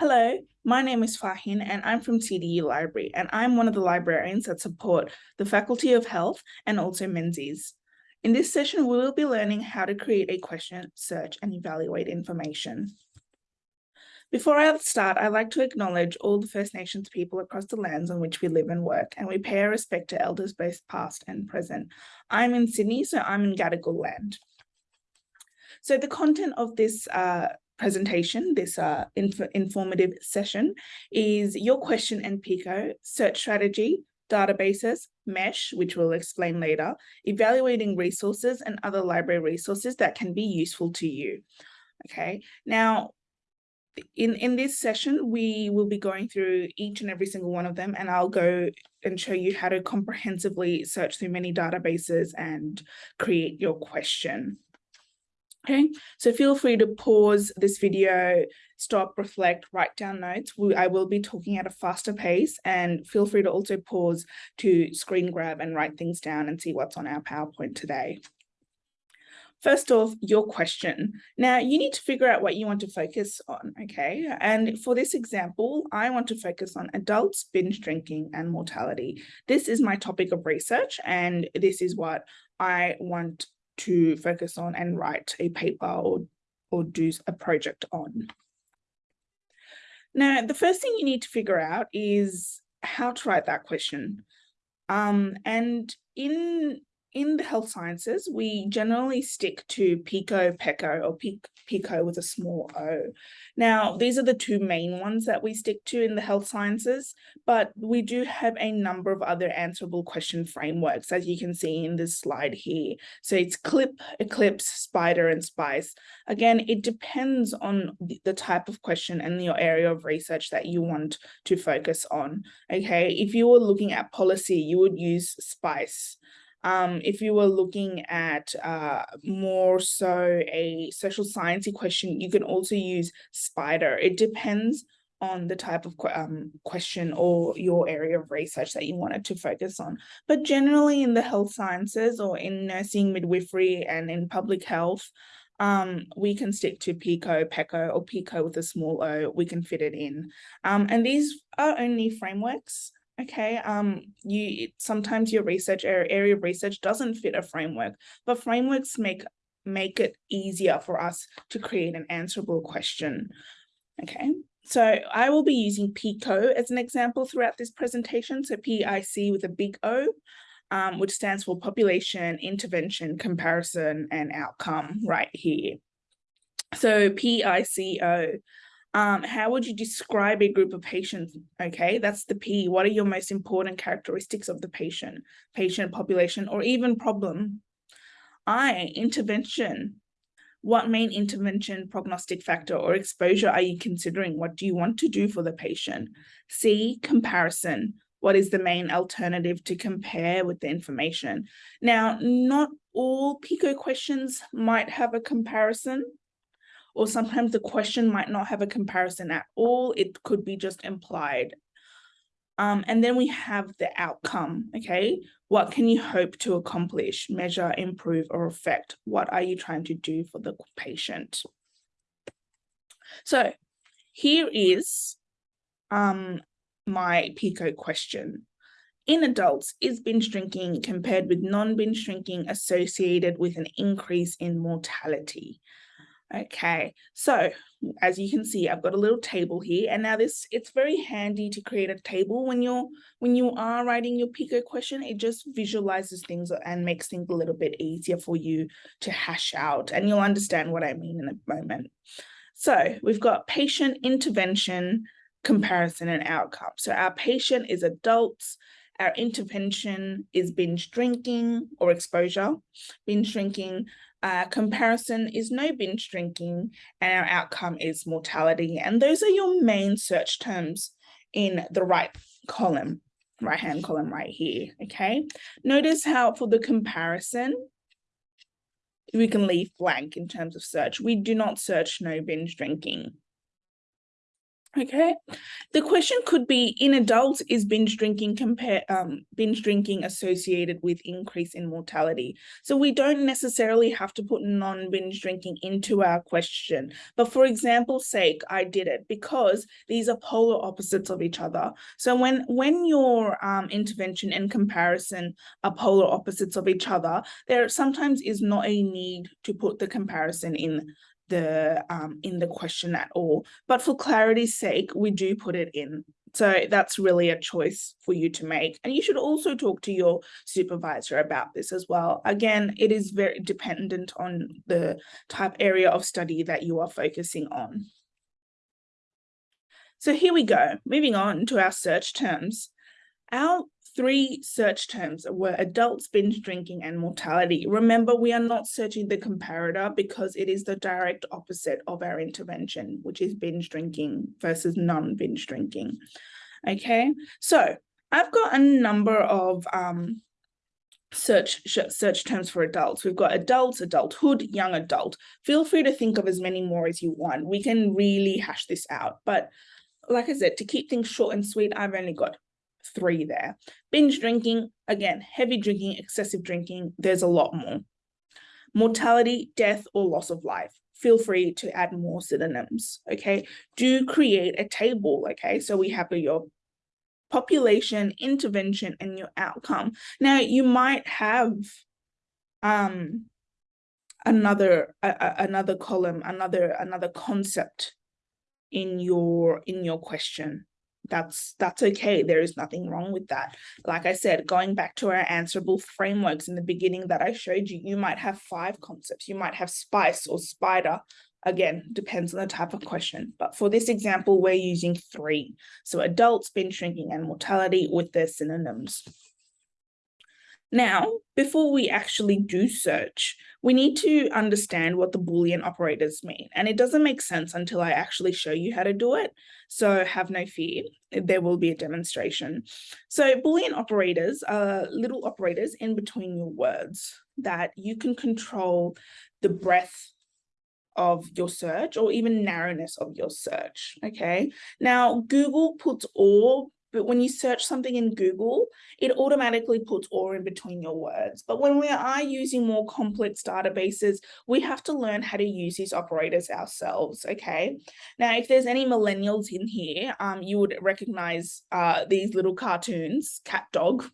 Hello, my name is Fahin and I'm from CDU Library and I'm one of the librarians that support the Faculty of Health and also Menzies. In this session, we will be learning how to create a question, search and evaluate information. Before I start, I'd like to acknowledge all the First Nations people across the lands on which we live and work, and we pay our respect to elders both past and present. I'm in Sydney, so I'm in Gadigal land. So the content of this uh, presentation, this uh, inf informative session, is your question and PICO, search strategy, databases, mesh, which we'll explain later, evaluating resources and other library resources that can be useful to you. Okay, now in, in this session, we will be going through each and every single one of them, and I'll go and show you how to comprehensively search through many databases and create your question. Okay, so feel free to pause this video, stop, reflect, write down notes. We, I will be talking at a faster pace and feel free to also pause to screen grab and write things down and see what's on our PowerPoint today. First off, your question. Now you need to figure out what you want to focus on, okay? And for this example, I want to focus on adults, binge drinking and mortality. This is my topic of research and this is what I want to focus on and write a paper or, or do a project on. Now, the first thing you need to figure out is how to write that question. Um, and in in the health sciences, we generally stick to PICO, PECO, or PICO with a small o. Now, these are the two main ones that we stick to in the health sciences, but we do have a number of other answerable question frameworks, as you can see in this slide here. So it's CLIP, Eclipse, Spider, and SPICE. Again, it depends on the type of question and your area of research that you want to focus on. Okay, if you were looking at policy, you would use SPICE. Um, if you were looking at uh, more so a social sciencey question, you can also use SPIDER. It depends on the type of um, question or your area of research that you wanted to focus on. But generally in the health sciences or in nursing, midwifery and in public health, um, we can stick to PICO, PECO, or PICO with a small o, we can fit it in. Um, and these are only frameworks okay um you sometimes your research area of research doesn't fit a framework but frameworks make make it easier for us to create an answerable question okay so I will be using PICO as an example throughout this presentation. So PIC with a big O, um, which stands for population, intervention, comparison, and outcome right here. So PICO um, how would you describe a group of patients? Okay, that's the P. What are your most important characteristics of the patient, patient population, or even problem? I, intervention. What main intervention, prognostic factor, or exposure are you considering? What do you want to do for the patient? C, comparison. What is the main alternative to compare with the information? Now, not all PICO questions might have a comparison or sometimes the question might not have a comparison at all. It could be just implied. Um, and then we have the outcome, okay? What can you hope to accomplish, measure, improve, or affect? What are you trying to do for the patient? So here is um, my PICO question. In adults, is binge drinking compared with non-binge drinking associated with an increase in mortality? Okay, so as you can see, I've got a little table here, and now this it's very handy to create a table when you're when you are writing your PICO question. It just visualizes things and makes things a little bit easier for you to hash out, and you'll understand what I mean in a moment. So we've got patient intervention, comparison, and outcome. So our patient is adults. Our intervention is binge drinking or exposure. Binge drinking uh, comparison is no binge drinking and our outcome is mortality. And those are your main search terms in the right column, right hand column right here, okay? Notice how for the comparison, we can leave blank in terms of search. We do not search no binge drinking. Okay, the question could be in adults is binge drinking compare um, binge drinking associated with increase in mortality. So we don't necessarily have to put non-binge drinking into our question. But for example's sake, I did it because these are polar opposites of each other. So when when your um, intervention and comparison are polar opposites of each other, there sometimes is not a need to put the comparison in the um, in the question at all. But for clarity's sake, we do put it in. So that's really a choice for you to make. And you should also talk to your supervisor about this as well. Again, it is very dependent on the type area of study that you are focusing on. So here we go, moving on to our search terms. Our three search terms were adults, binge drinking, and mortality. Remember, we are not searching the comparator because it is the direct opposite of our intervention, which is binge drinking versus non-binge drinking. Okay, so I've got a number of um, search search terms for adults. We've got adults, adulthood, young adult. Feel free to think of as many more as you want. We can really hash this out. But like I said, to keep things short and sweet, I've only got three there. Binge drinking, again, heavy drinking, excessive drinking, there's a lot more. Mortality, death, or loss of life. Feel free to add more synonyms, okay? Do create a table, okay? So we have your population, intervention, and your outcome. Now, you might have um, another another column, another another concept in your in your question that's that's okay there is nothing wrong with that. Like i said going back to our answerable frameworks in the beginning that i showed you you might have five concepts you might have spice or spider again depends on the type of question but for this example we're using three. So adults binge drinking and mortality with their synonyms now, before we actually do search, we need to understand what the Boolean operators mean. And it doesn't make sense until I actually show you how to do it. So have no fear, there will be a demonstration. So Boolean operators are little operators in between your words that you can control the breadth of your search or even narrowness of your search, okay? Now, Google puts all but when you search something in Google, it automatically puts or in between your words. But when we are using more complex databases, we have to learn how to use these operators ourselves, okay? Now, if there's any millennials in here, um, you would recognize uh, these little cartoons, Cat Dog.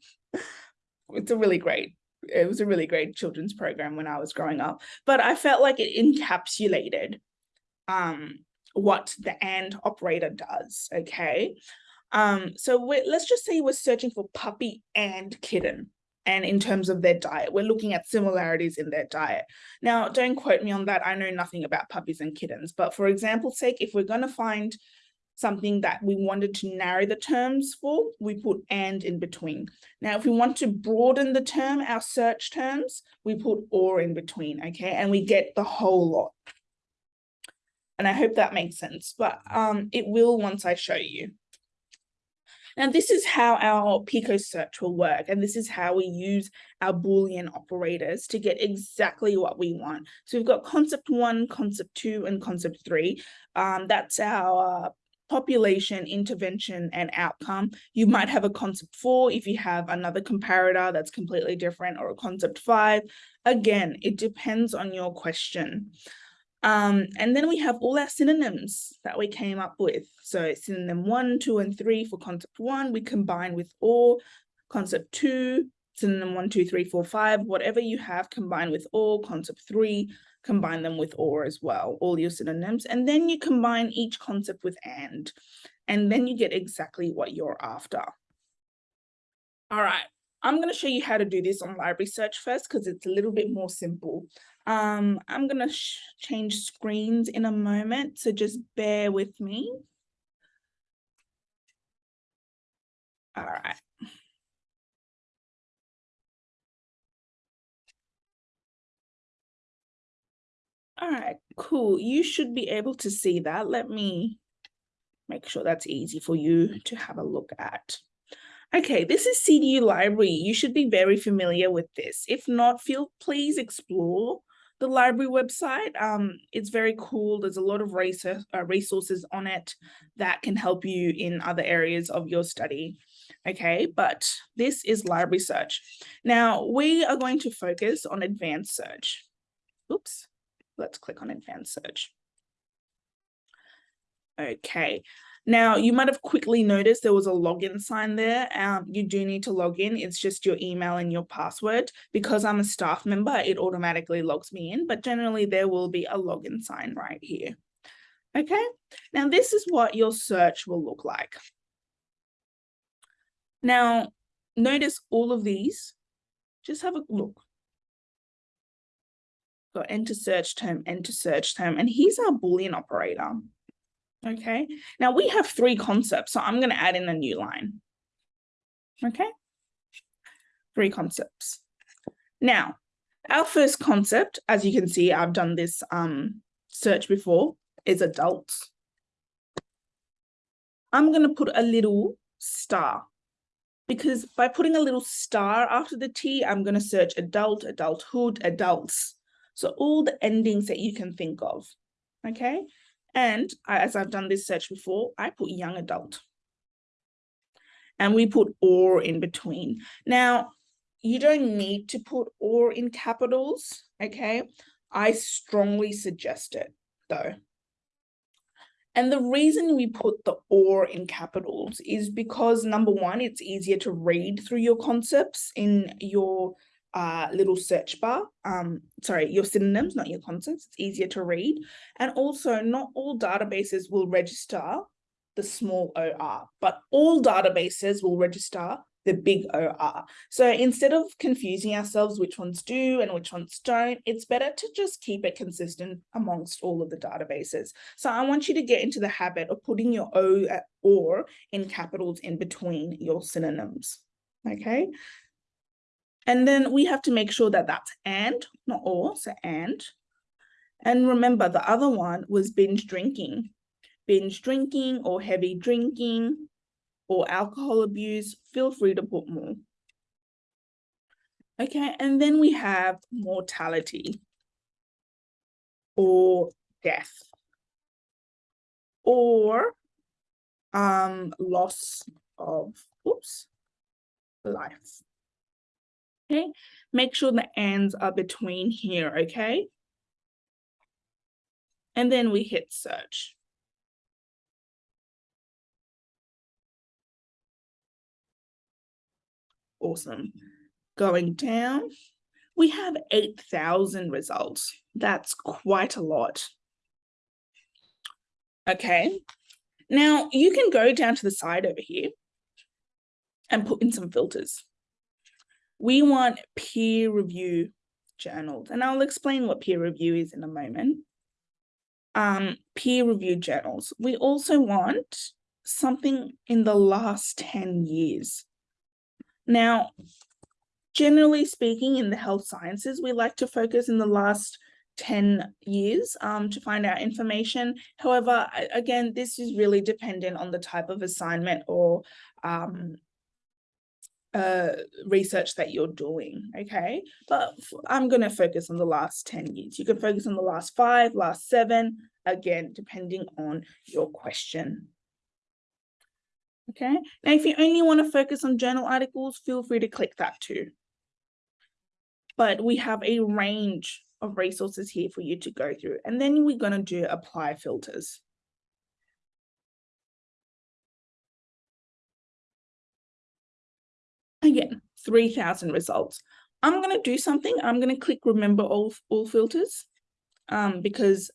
it's a really great it was a really great children's program when I was growing up, but I felt like it encapsulated um, what the AND operator does, okay? Um, so let's just say we're searching for puppy and kitten. And in terms of their diet, we're looking at similarities in their diet. Now, don't quote me on that. I know nothing about puppies and kittens. But for example's sake, if we're going to find something that we wanted to narrow the terms for, we put and in between. Now, if we want to broaden the term, our search terms, we put or in between, okay? And we get the whole lot. And I hope that makes sense, but um, it will once I show you. Now, this is how our Pico search will work, and this is how we use our Boolean operators to get exactly what we want. So we've got concept one, concept two, and concept three. Um, that's our population, intervention, and outcome. You might have a concept four if you have another comparator that's completely different or a concept five. Again, it depends on your question. Um, and then we have all our synonyms that we came up with. So synonym one, two, and three for concept one, we combine with or, concept two, synonym one, two, three, four, five, whatever you have combine with or, concept three, combine them with or as well, all your synonyms. And then you combine each concept with and, and then you get exactly what you're after. All right, I'm going to show you how to do this on library search first because it's a little bit more simple. Um, I'm going to change screens in a moment, so just bear with me. All right. All right, cool. You should be able to see that. Let me make sure that's easy for you to have a look at. Okay, this is CDU Library. You should be very familiar with this. If not, feel please explore the library website. Um, it's very cool. There's a lot of research, uh, resources on it that can help you in other areas of your study. Okay, but this is library search. Now we are going to focus on advanced search. Oops, let's click on advanced search. Okay, now you might have quickly noticed there was a login sign there. Um, you do need to log in. It's just your email and your password. Because I'm a staff member, it automatically logs me in, but generally there will be a login sign right here. Okay, now this is what your search will look like. Now, notice all of these. Just have a look. Got enter search term, enter search term, and here's our Boolean operator. Okay, now we have three concepts, so I'm going to add in a new line. Okay, three concepts. Now, our first concept, as you can see, I've done this um, search before, is adults. I'm going to put a little star because by putting a little star after the T, I'm going to search adult, adulthood, adults. So all the endings that you can think of. Okay, and as I've done this search before, I put young adult. And we put or in between. Now, you don't need to put or in capitals, okay? I strongly suggest it though. And the reason we put the or in capitals is because number one, it's easier to read through your concepts in your uh, little search bar, um, sorry, your synonyms, not your concepts, it's easier to read. And also not all databases will register the small OR, but all databases will register the big OR. So instead of confusing ourselves which ones do and which ones don't, it's better to just keep it consistent amongst all of the databases. So I want you to get into the habit of putting your O or in capitals in between your synonyms. Okay, and then we have to make sure that that's and, not or, so and. And remember, the other one was binge drinking. Binge drinking or heavy drinking or alcohol abuse, feel free to put more. Okay, and then we have mortality or death or um, loss of, oops, life. Okay, make sure the ends are between here, okay? And then we hit search. Awesome. Going down, we have 8,000 results. That's quite a lot. Okay, now you can go down to the side over here and put in some filters we want peer review journals, and I'll explain what peer review is in a moment. Um, peer review journals. We also want something in the last 10 years. Now, generally speaking, in the health sciences, we like to focus in the last 10 years um, to find out information. However, again, this is really dependent on the type of assignment or um, uh, research that you're doing, okay? But I'm going to focus on the last 10 years. You can focus on the last five, last seven, again, depending on your question. Okay, now if you only want to focus on journal articles, feel free to click that too. But we have a range of resources here for you to go through. And then we're going to do apply filters. Again, 3000 results. I'm going to do something. I'm going to click remember all, all filters um, because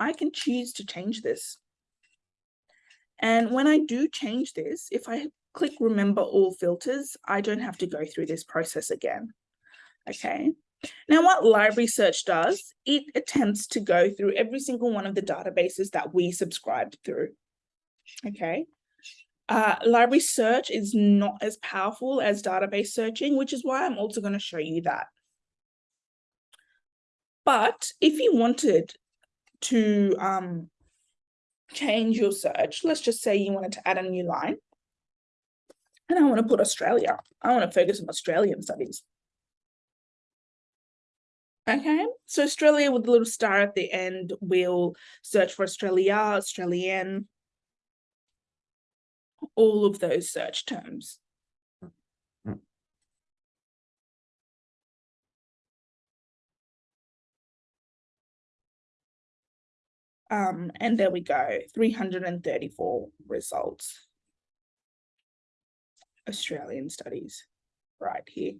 I can choose to change this. And when I do change this, if I click remember all filters, I don't have to go through this process again. Okay. Now what library search does, it attempts to go through every single one of the databases that we subscribed through. Okay. Uh, library search is not as powerful as database searching, which is why I'm also going to show you that. But if you wanted to um, change your search, let's just say you wanted to add a new line, and I want to put Australia. I want to focus on Australian studies. Okay, so Australia with a little star at the end, we'll search for Australia, Australian, all of those search terms. Um, and there we go, 334 results. Australian studies right here.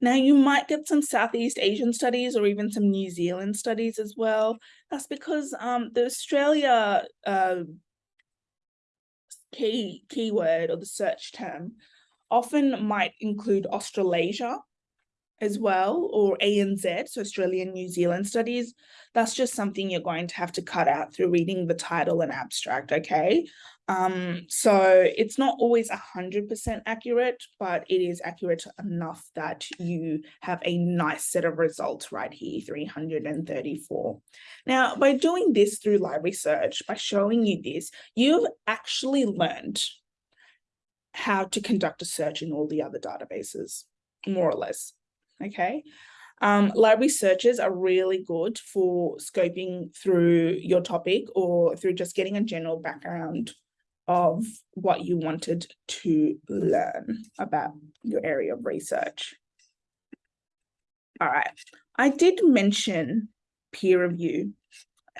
Now you might get some Southeast Asian studies or even some New Zealand studies as well. That's because um, the Australia uh, key keyword or the search term often might include Australasia as well, or ANZ, so Australian New Zealand studies, that's just something you're going to have to cut out through reading the title and abstract, okay? Um, so it's not always 100% accurate, but it is accurate enough that you have a nice set of results right here, 334. Now, by doing this through library search, by showing you this, you've actually learned how to conduct a search in all the other databases, more or less okay? Um, library searches are really good for scoping through your topic or through just getting a general background of what you wanted to learn about your area of research. All right, I did mention peer review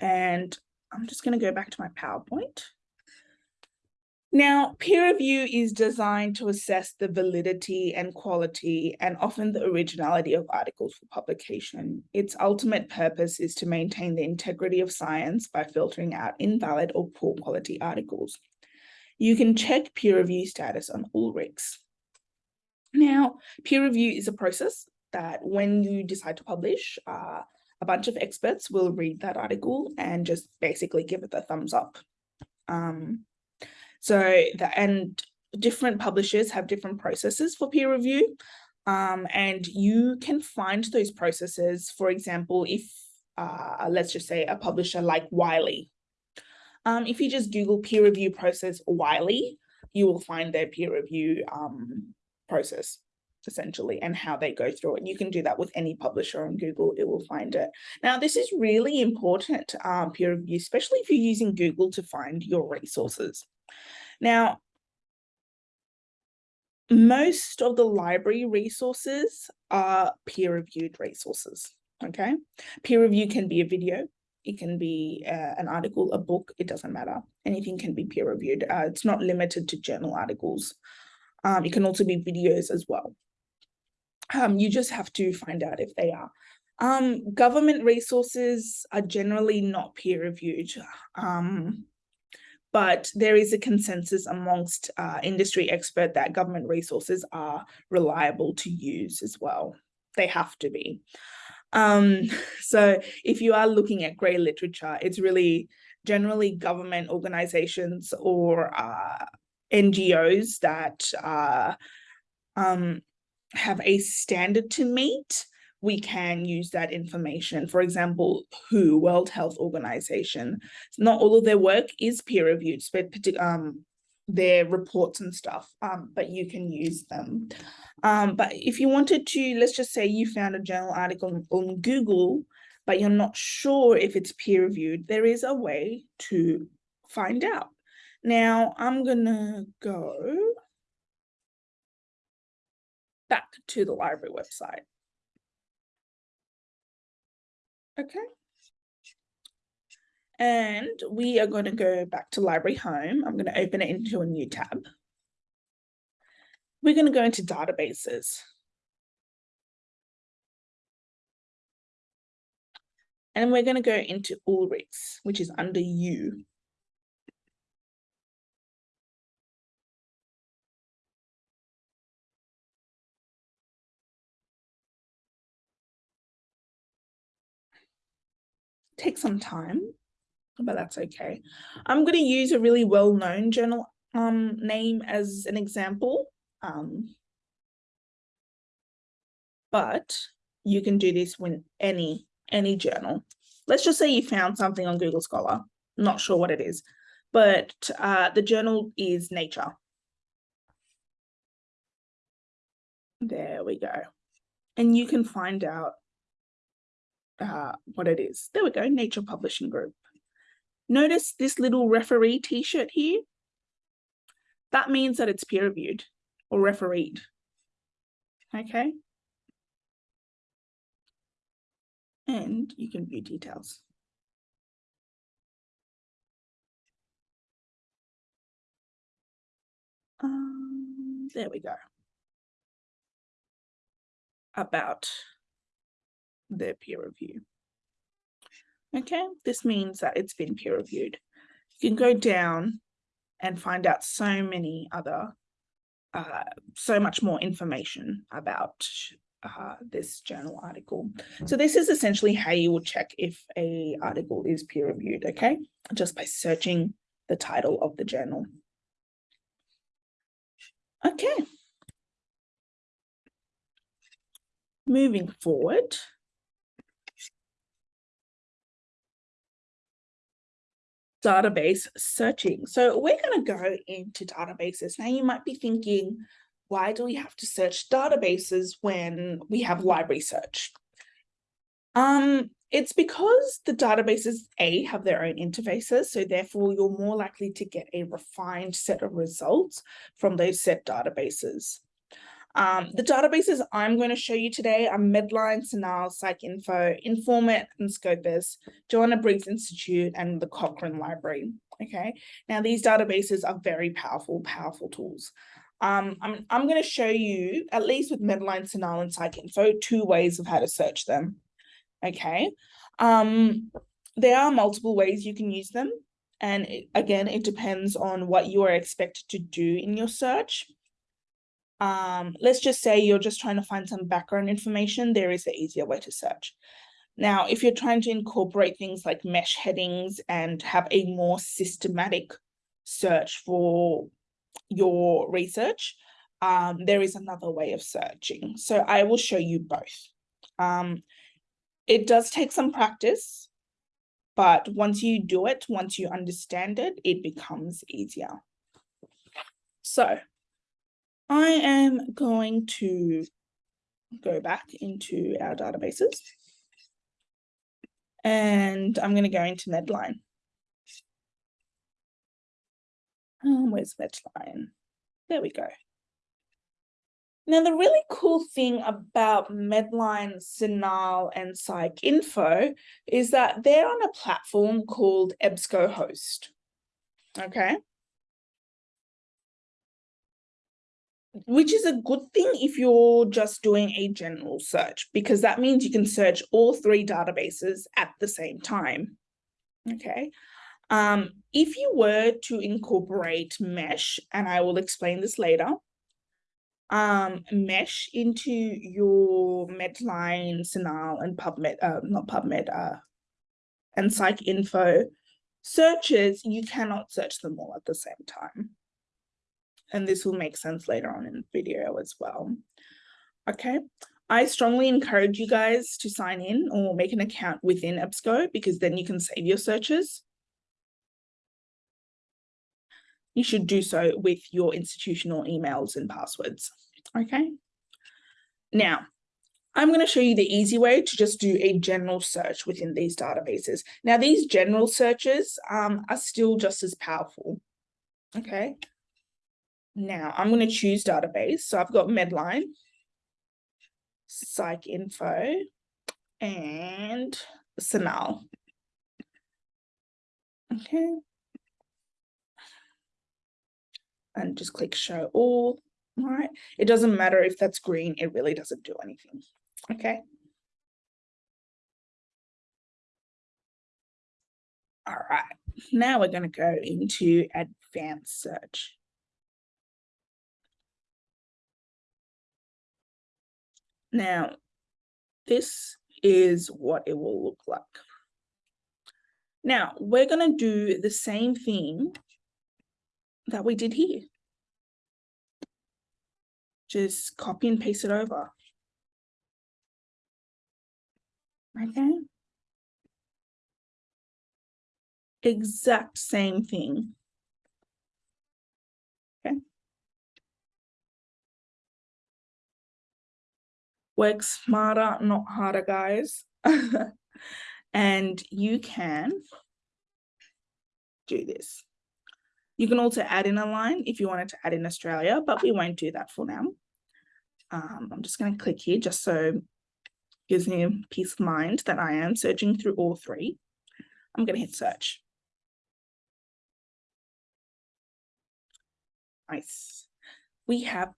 and I'm just going to go back to my PowerPoint. Now, peer review is designed to assess the validity and quality and often the originality of articles for publication. Its ultimate purpose is to maintain the integrity of science by filtering out invalid or poor quality articles. You can check peer review status on Ulrichs. Now, peer review is a process that when you decide to publish, uh, a bunch of experts will read that article and just basically give it the thumbs up. Um, so the, and different publishers have different processes for peer review. Um, and you can find those processes, for example, if uh, let's just say a publisher like Wiley. Um, if you just Google peer review process Wiley, you will find their peer review um, process essentially and how they go through it. You can do that with any publisher on Google, it will find it. Now, this is really important um, peer review, especially if you're using Google to find your resources. Now, most of the library resources are peer-reviewed resources, okay? Peer review can be a video, it can be uh, an article, a book, it doesn't matter. Anything can be peer-reviewed. Uh, it's not limited to journal articles. Um, it can also be videos as well. Um, you just have to find out if they are. Um, government resources are generally not peer-reviewed. Um, but there is a consensus amongst uh, industry expert that government resources are reliable to use as well. They have to be. Um, so if you are looking at grey literature, it's really generally government organizations or uh, NGOs that uh, um, have a standard to meet we can use that information. For example, WHO, World Health Organization, not all of their work is peer reviewed, but um, their reports and stuff, um, but you can use them. Um, but if you wanted to, let's just say you found a journal article on Google, but you're not sure if it's peer reviewed, there is a way to find out. Now I'm gonna go back to the library website. Okay. And we are going to go back to library home. I'm going to open it into a new tab. We're going to go into databases. And we're going to go into Ulrichs, which is under U. take some time, but that's okay. I'm going to use a really well-known journal um, name as an example. Um, but you can do this with any, any journal. Let's just say you found something on Google Scholar. not sure what it is, but uh, the journal is Nature. There we go. And you can find out uh, what it is. There we go, Nature Publishing Group. Notice this little referee t-shirt here? That means that it's peer reviewed or refereed. Okay. And you can view details. Um, there we go. About their peer review. Okay, this means that it's been peer reviewed. You can go down and find out so many other, uh, so much more information about uh, this journal article. So this is essentially how you will check if a article is peer reviewed, okay? Just by searching the title of the journal. Okay. Moving forward. Database searching. So we're going to go into databases. Now you might be thinking, why do we have to search databases when we have library search? Um, it's because the databases, A, have their own interfaces, so therefore you're more likely to get a refined set of results from those set databases. Um, the databases I'm going to show you today are Medline, CINAHL, PsycInfo, Informit, and Scopus, Joanna Briggs Institute, and the Cochrane Library. Okay, now these databases are very powerful, powerful tools. Um, I'm, I'm going to show you, at least with Medline, CINAHL, and PsycInfo, two ways of how to search them okay? Um, there are multiple ways you can use them. And it, again, it depends on what you are expected to do in your search. Um, let's just say you're just trying to find some background information, there is an easier way to search. Now, if you're trying to incorporate things like mesh headings and have a more systematic search for your research, um, there is another way of searching. So I will show you both. Um, it does take some practice, but once you do it, once you understand it, it becomes easier. So I am going to go back into our databases and I'm going to go into Medline. Um, where's Medline? There we go. Now, the really cool thing about Medline, CINAHL, and PsycInfo is that they're on a platform called EBSCOhost. Okay. Which is a good thing if you're just doing a general search, because that means you can search all three databases at the same time. Okay. Um, if you were to incorporate mesh, and I will explain this later, um, mesh into your Medline, CINAHL, and PubMed, uh, not PubMed, uh, and PsycInfo searches, you cannot search them all at the same time. And this will make sense later on in the video as well. Okay, I strongly encourage you guys to sign in or make an account within EBSCO because then you can save your searches. You should do so with your institutional emails and passwords. Okay. Now, I'm going to show you the easy way to just do a general search within these databases. Now, these general searches um, are still just as powerful. Okay. Now, I'm going to choose database. So I've got Medline, PsycInfo, and CINAHL. Okay. And just click show all. All right. It doesn't matter if that's green, it really doesn't do anything. Okay. All right. Now we're going to go into advanced search. Now, this is what it will look like. Now, we're going to do the same thing that we did here just copy and paste it over. Okay. Exact same thing. Work smarter, not harder, guys. And you can do this. You can also add in a line if you wanted to add in Australia, but we won't do that for now. Um, I'm just going to click here just so gives me peace of mind that I am searching through all three. I'm going to hit search. Nice. We have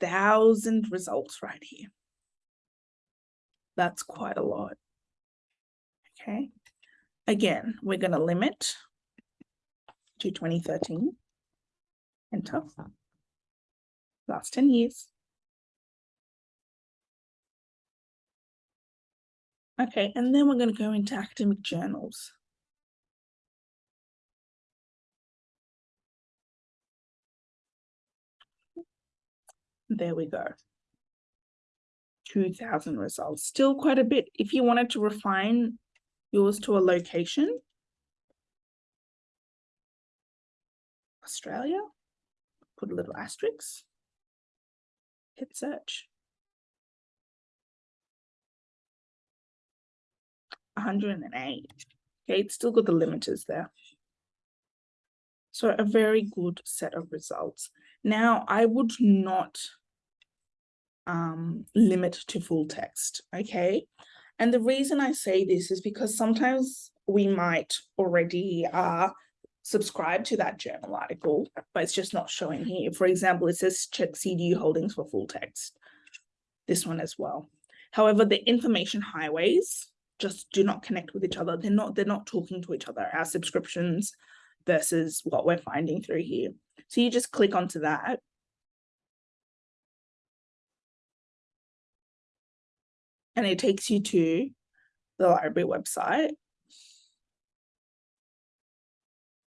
6,000 results right here. That's quite a lot. Okay. Again, we're going to limit to 2013. Enter. Last 10 years. Okay, and then we're going to go into academic journals. There we go. 2000 results, still quite a bit. If you wanted to refine yours to a location, Australia, put a little asterisk, hit search. 108. Okay, it's still got the limiters there. So a very good set of results. Now, I would not um, limit to full text, okay? And the reason I say this is because sometimes we might already uh, subscribe to that journal article, but it's just not showing here. For example, it says check CDU holdings for full text. This one as well. However, the information highways just do not connect with each other. They're not, they're not talking to each other, our subscriptions versus what we're finding through here. So you just click onto that. And it takes you to the library website.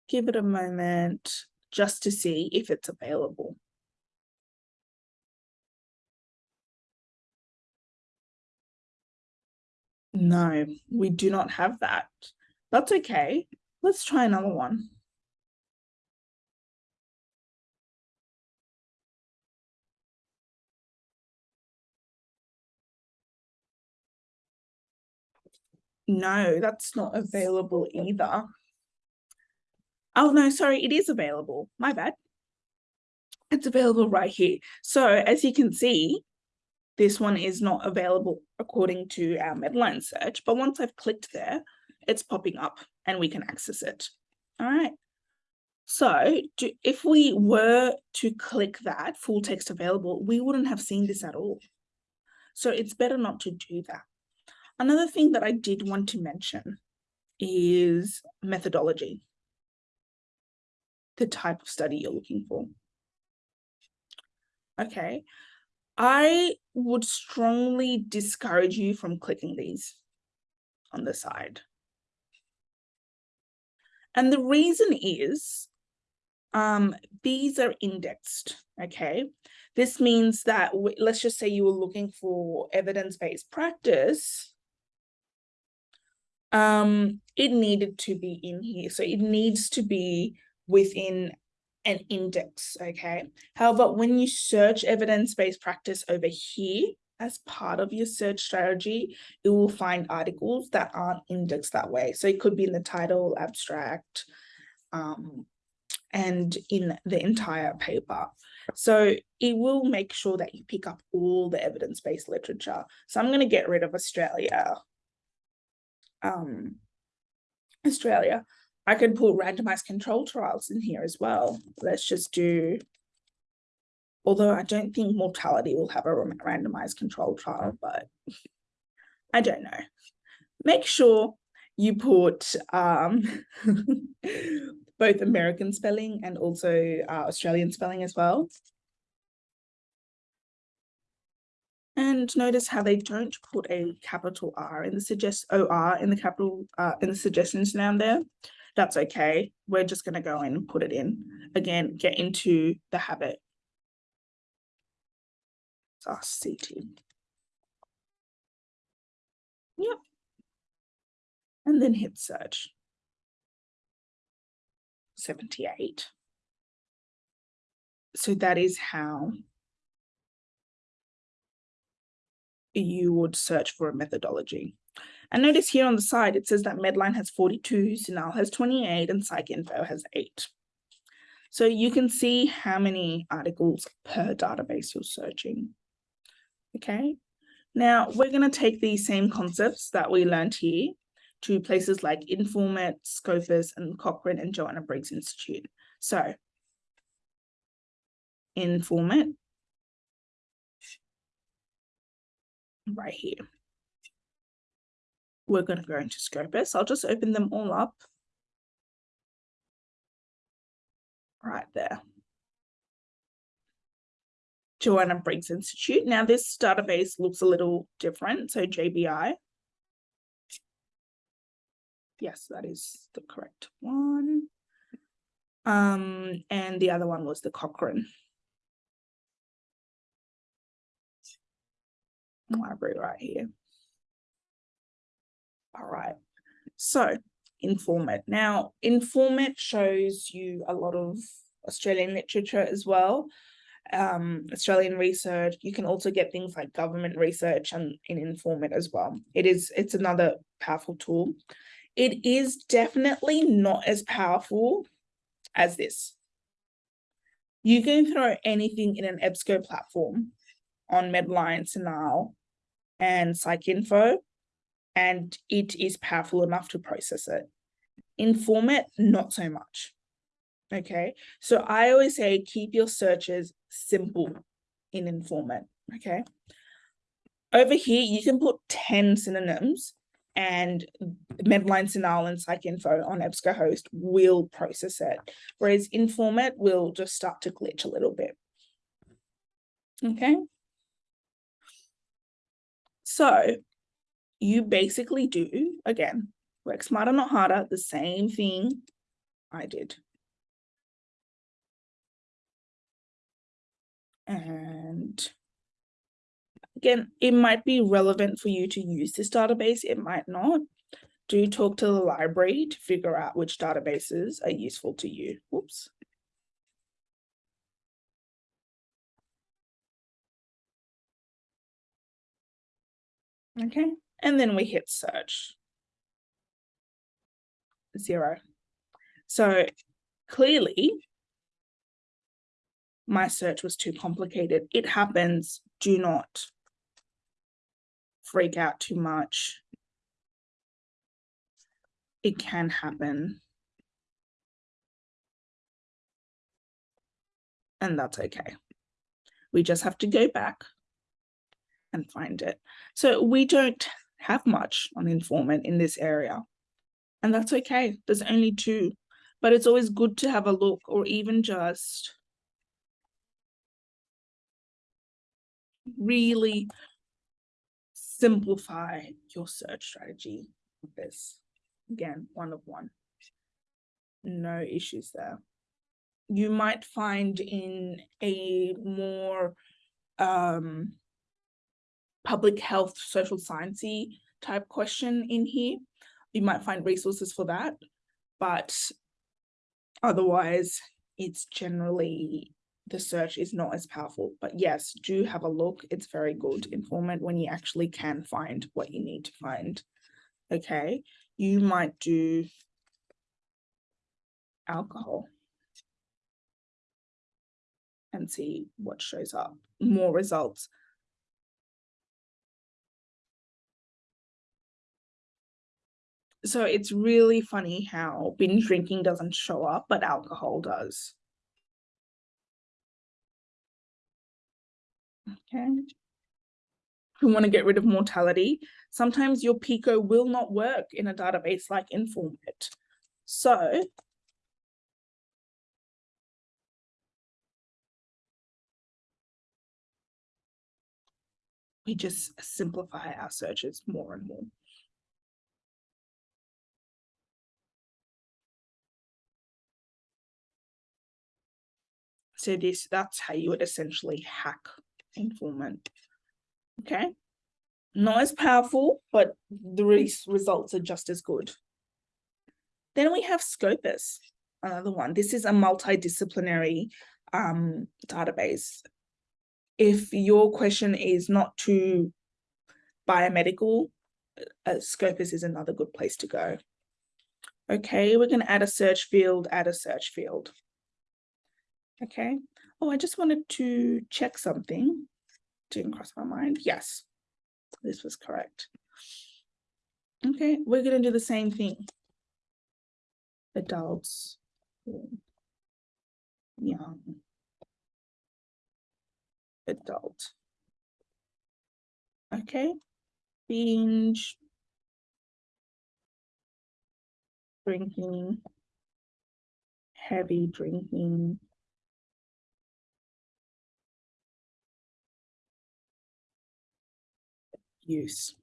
Give it a moment just to see if it's available. No, we do not have that. That's okay. Let's try another one. No, that's not available either. Oh, no, sorry, it is available. My bad. It's available right here. So as you can see, this one is not available according to our Medline search, but once I've clicked there, it's popping up and we can access it. All right. So do, if we were to click that full text available, we wouldn't have seen this at all. So it's better not to do that. Another thing that I did want to mention is methodology, the type of study you're looking for. Okay, I would strongly discourage you from clicking these on the side. And the reason is um, these are indexed, okay? This means that, let's just say you were looking for evidence-based practice, um, it needed to be in here. So it needs to be within an index, okay? However, when you search evidence-based practice over here, as part of your search strategy, it will find articles that aren't indexed that way. So it could be in the title, abstract, um, and in the entire paper. So it will make sure that you pick up all the evidence-based literature. So I'm going to get rid of Australia um, Australia. I could put randomized control trials in here as well. Let's just do, although I don't think mortality will have a randomized control trial, but I don't know. Make sure you put um, both American spelling and also uh, Australian spelling as well. And notice how they don't put a capital R in the suggest OR in the capital uh, in the suggestions down there. That's okay. We're just going to go in and put it in. Again, get into the habit. it's CT. Yep. And then hit search. 78. So that is how you would search for a methodology. And notice here on the side, it says that Medline has 42, CINAHL has 28, and PsycInfo has eight. So you can see how many articles per database you're searching. Okay, now we're going to take these same concepts that we learned here to places like Informit, Scopus, and Cochrane and Joanna Briggs Institute. So Informit, right here. We're going to go into Scopus. I'll just open them all up. Right there. Joanna Briggs Institute. Now this database looks a little different. So JBI. Yes, that is the correct one. Um, and the other one was the Cochrane. Library right here. All right. So Informit. Now, Informit shows you a lot of Australian literature as well, um, Australian research. You can also get things like government research and in Informit as well. It is, it's another powerful tool. It is definitely not as powerful as this. You can throw anything in an EBSCO platform on Medline, CINAHL, and PsycInfo, and it is powerful enough to process it. Informit, not so much. Okay, so I always say keep your searches simple in Informit. Okay, over here you can put 10 synonyms and Medline CINAHL and PsycInfo on EBSCOhost will process it, whereas Informit will just start to glitch a little bit. Okay. So you basically do, again, work smarter, not harder, the same thing I did. And again, it might be relevant for you to use this database, it might not. Do talk to the library to figure out which databases are useful to you. Whoops. Okay, and then we hit search. Zero. So clearly, my search was too complicated. It happens. Do not freak out too much. It can happen. And that's okay. We just have to go back and find it. So we don't have much on Informit in this area. And that's okay. There's only two. But it's always good to have a look or even just really simplify your search strategy with this. Again, one of one. No issues there. You might find in a more um, public health, social sciencey type question in here. You might find resources for that, but otherwise it's generally the search is not as powerful. But yes, do have a look. It's very good Informit when you actually can find what you need to find. Okay, you might do alcohol and see what shows up, more results. So it's really funny how binge drinking doesn't show up, but alcohol does. Okay. We want to get rid of mortality. Sometimes your PICO will not work in a database like Informit. So we just simplify our searches more and more. So this, that's how you would essentially hack Informit. Okay. Not as powerful, but the res results are just as good. Then we have Scopus, another one. This is a multidisciplinary um, database. If your question is not too biomedical uh, Scopus is another good place to go. Okay, we're going to add a search field, add a search field. Okay. Oh, I just wanted to check something. Didn't cross my mind. Yes, this was correct. Okay, we're going to do the same thing. Adults, young, adult. Okay, binge, drinking, heavy drinking, use.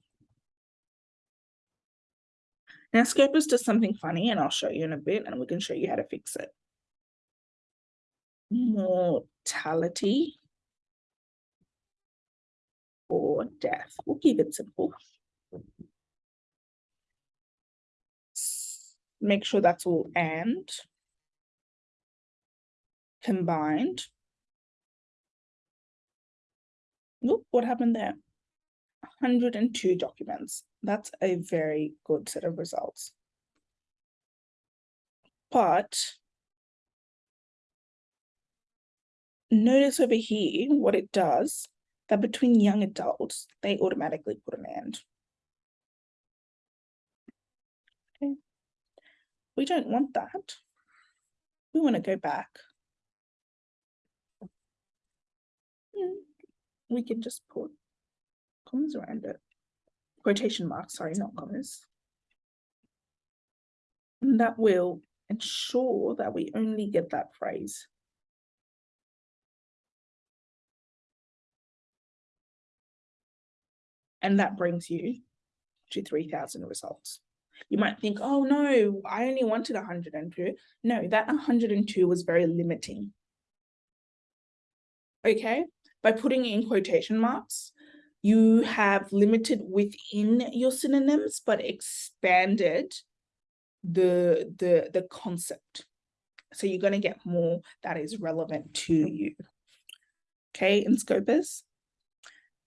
Now Scopus does something funny and I'll show you in a bit and we can show you how to fix it. Mortality or death. We'll keep it simple. Make sure that's all and combined. Look what happened there? 102 documents. That's a very good set of results. But notice over here what it does, that between young adults, they automatically put an end. Okay. We don't want that. We want to go back. Hmm. We can just put commas around it. Quotation marks, sorry, not commas. And that will ensure that we only get that phrase. And that brings you to 3000 results. You might think, oh no, I only wanted 102. No, that 102 was very limiting. Okay, by putting in quotation marks, you have limited within your synonyms, but expanded the, the, the concept. So you're going to get more that is relevant to you. Okay, in Scopus.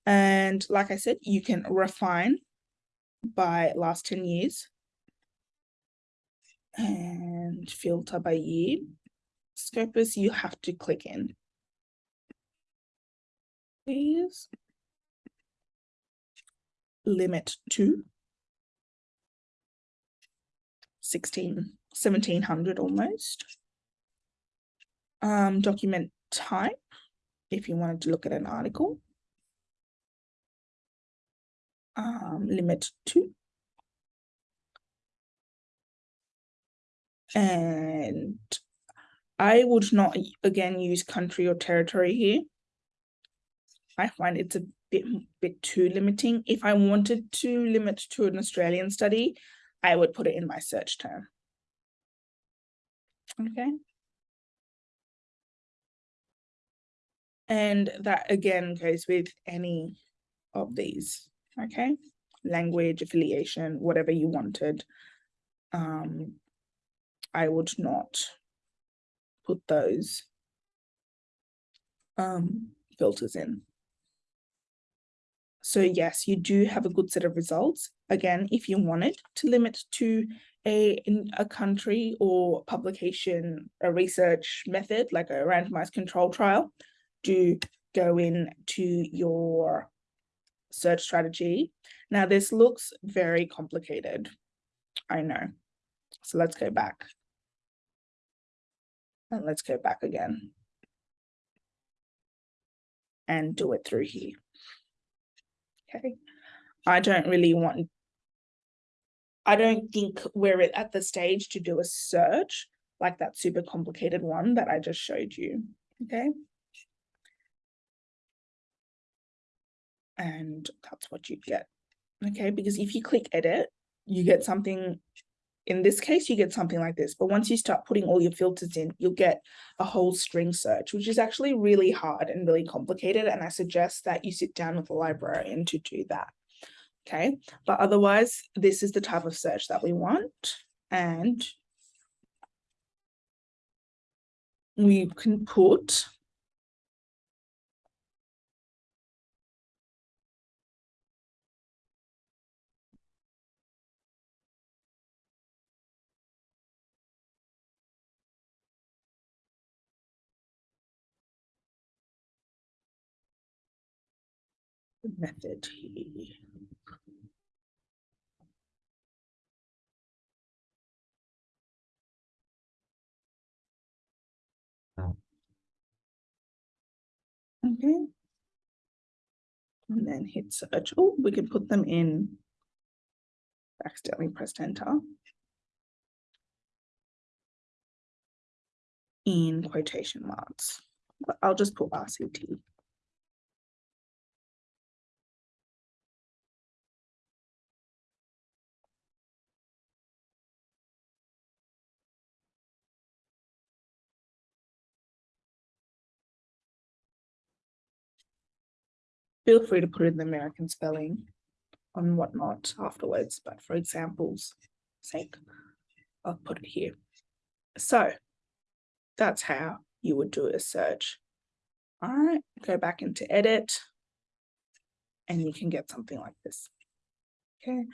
And like I said, you can refine by last 10 years and filter by year. Scopus, you have to click in. Please limit to 16, 1700 almost. Um, document type, if you wanted to look at an article. Um, limit to. And I would not, again, use country or territory here. I find it's a bit, bit too limiting. If I wanted to limit to an Australian study, I would put it in my search term. Okay. And that again goes with any of these, okay? Language, affiliation, whatever you wanted. Um, I would not put those um, filters in. So yes, you do have a good set of results. Again, if you wanted to limit to a, a country or publication, a research method, like a randomized control trial, do go in to your search strategy. Now this looks very complicated. I know. So let's go back. And let's go back again. And do it through here. Okay. I don't really want, I don't think we're at the stage to do a search like that super complicated one that I just showed you. Okay. And that's what you get. Okay, because if you click edit, you get something in this case, you get something like this. But once you start putting all your filters in, you'll get a whole string search, which is actually really hard and really complicated. And I suggest that you sit down with a librarian to do that. Okay, but otherwise, this is the type of search that we want. And we can put method. Okay. And then hit search. Oh, we can put them in. Accidentally pressed enter. In quotation marks, I'll just put RCT. Feel free to put in the American spelling on whatnot afterwards, but for examples sake, I'll put it here. So that's how you would do a search. All right, go back into edit and you can get something like this. Okay.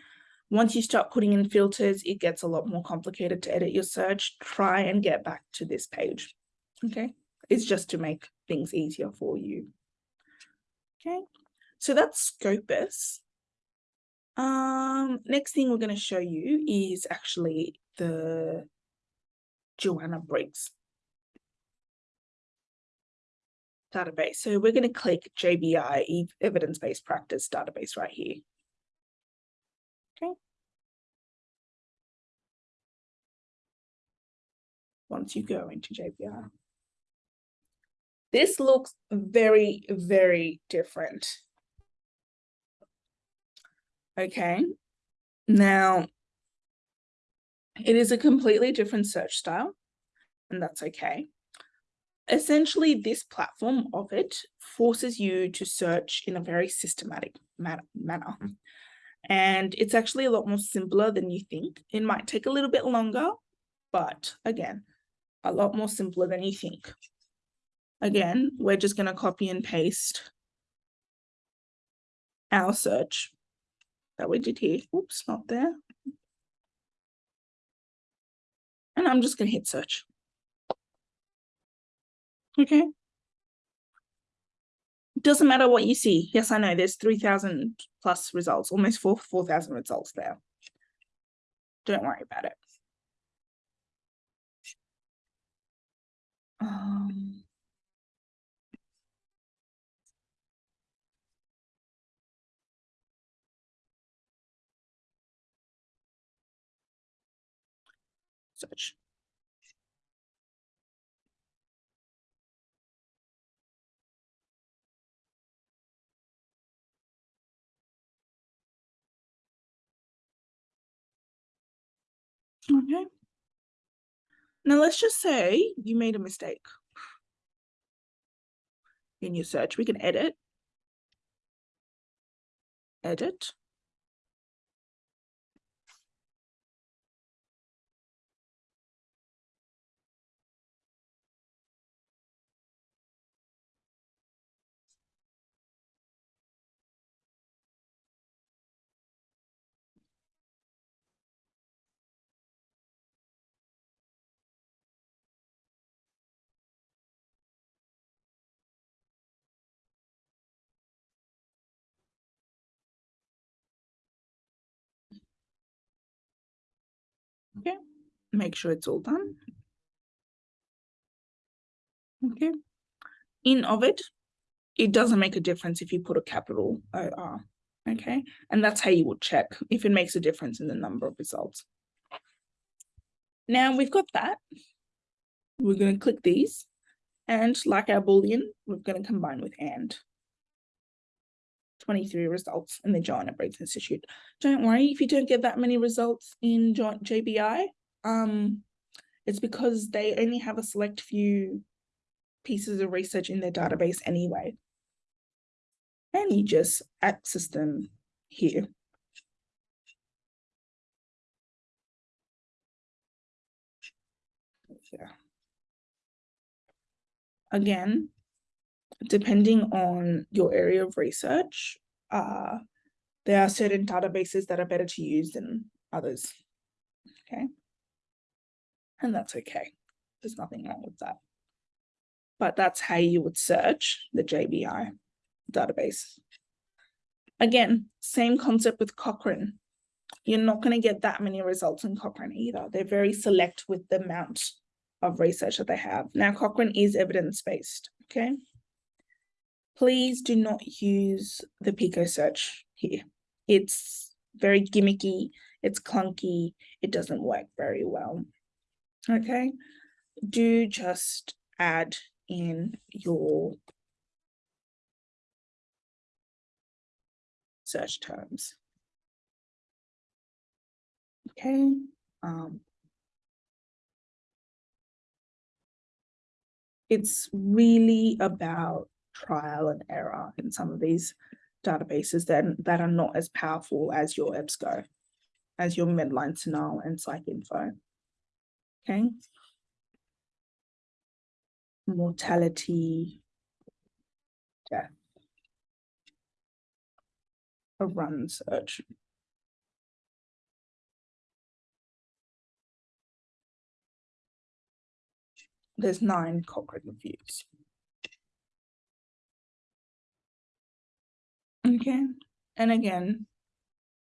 Once you start putting in filters, it gets a lot more complicated to edit your search. Try and get back to this page. Okay. It's just to make things easier for you. Okay. So that's Scopus. Um, next thing we're going to show you is actually the Joanna Briggs database. So we're going to click JBI evidence-based practice database right here. Okay. Once you go into JBI. This looks very, very different. Okay. Now, it is a completely different search style, and that's okay essentially this platform of it forces you to search in a very systematic manner. Mm. And it's actually a lot more simpler than you think. It might take a little bit longer, but again, a lot more simpler than you think. Again, we're just going to copy and paste our search that we did here. Oops, not there. And I'm just going to hit search. Okay. Doesn't matter what you see. Yes, I know there's 3,000 plus results, almost 4 4,000 results there. Don't worry about it. Okay. Now let's just say you made a mistake in your search. We can edit, edit. Make sure it's all done. Okay, in Ovid, it doesn't make a difference if you put a capital OR. Okay, and that's how you would check if it makes a difference in the number of results. Now we've got that. We're going to click these and like our Boolean, we're going to combine with AND. 23 results in the Joanna Briggs Institute. Don't worry if you don't get that many results in JBI. Um, it's because they only have a select few pieces of research in their database anyway. And you just access them here. Yeah. Again, depending on your area of research, uh, there are certain databases that are better to use than others. Okay. And that's okay. There's nothing wrong with that. But that's how you would search the JBI database. Again, same concept with Cochrane. You're not going to get that many results in Cochrane either. They're very select with the amount of research that they have. Now, Cochrane is evidence-based, okay? Please do not use the Pico search here. It's very gimmicky, it's clunky, it doesn't work very well, okay? Do just add in your search terms. Okay, um, it's really about trial and error in some of these databases that, that are not as powerful as your EBSCO, as your Medline, CINAHL, and PsycInfo. Okay. Mortality, death, a run search. There's nine Cochrane reviews. Okay, and again,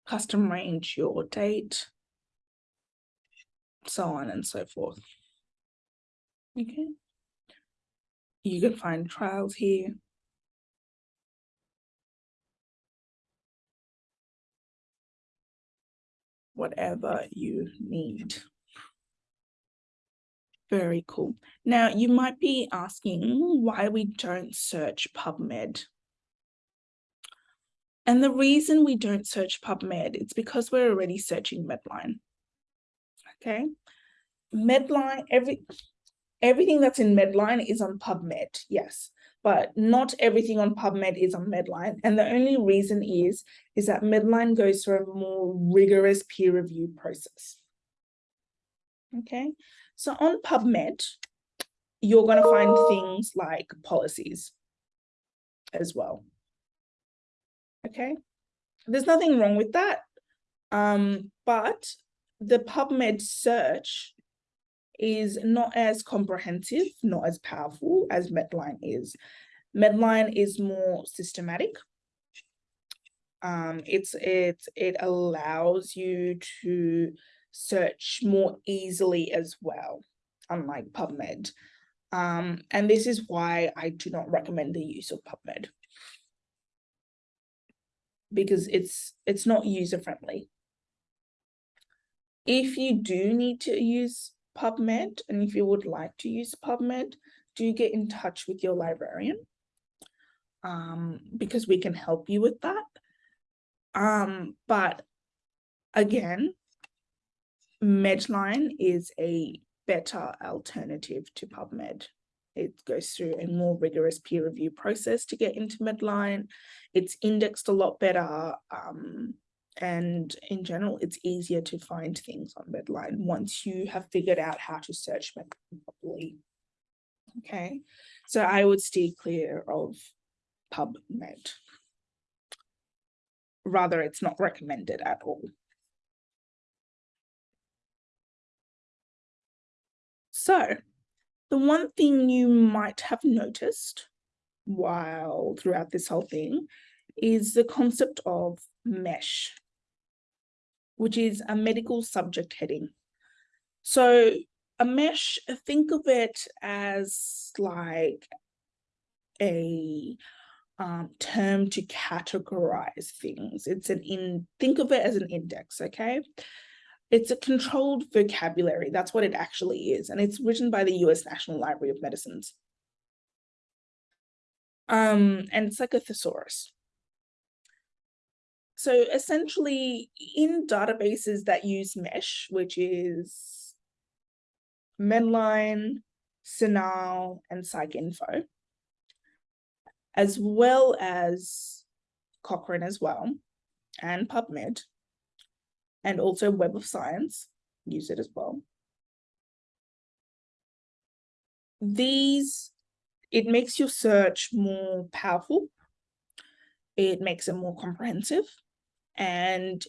custom range your date, so on and so forth. Okay. You can find trials here. Whatever you need. Very cool. Now, you might be asking why we don't search PubMed. And the reason we don't search PubMed, it's because we're already searching Medline. Okay. Medline, every everything that's in Medline is on PubMed, yes, but not everything on PubMed is on Medline. And the only reason is, is that Medline goes through a more rigorous peer review process. Okay, so on PubMed, you're going to find things like policies as well. Okay, there's nothing wrong with that. Um, but the PubMed search is not as comprehensive, not as powerful as Medline is. Medline is more systematic. Um, it's it it allows you to search more easily as well, unlike PubMed. Um, and this is why I do not recommend the use of PubMed because it's it's not user friendly. If you do need to use PubMed and if you would like to use PubMed, do get in touch with your librarian um, because we can help you with that. Um, but again, Medline is a better alternative to PubMed. It goes through a more rigorous peer review process to get into Medline. It's indexed a lot better. Um, and in general, it's easier to find things on Medline once you have figured out how to search Medline properly. Okay, so I would steer clear of PubMed. Rather, it's not recommended at all. So the one thing you might have noticed while throughout this whole thing is the concept of MESH, which is a medical subject heading. So a mesh, think of it as like a um, term to categorize things. It's an in, think of it as an index, okay? It's a controlled vocabulary. That's what it actually is. And it's written by the US National Library of Medicines. Um, and it's like a thesaurus. So essentially in databases that use MESH, which is Medline, CINAHL, and PsycInfo, as well as Cochrane as well, and PubMed, and also Web of Science, use it as well. These, it makes your search more powerful. It makes it more comprehensive. And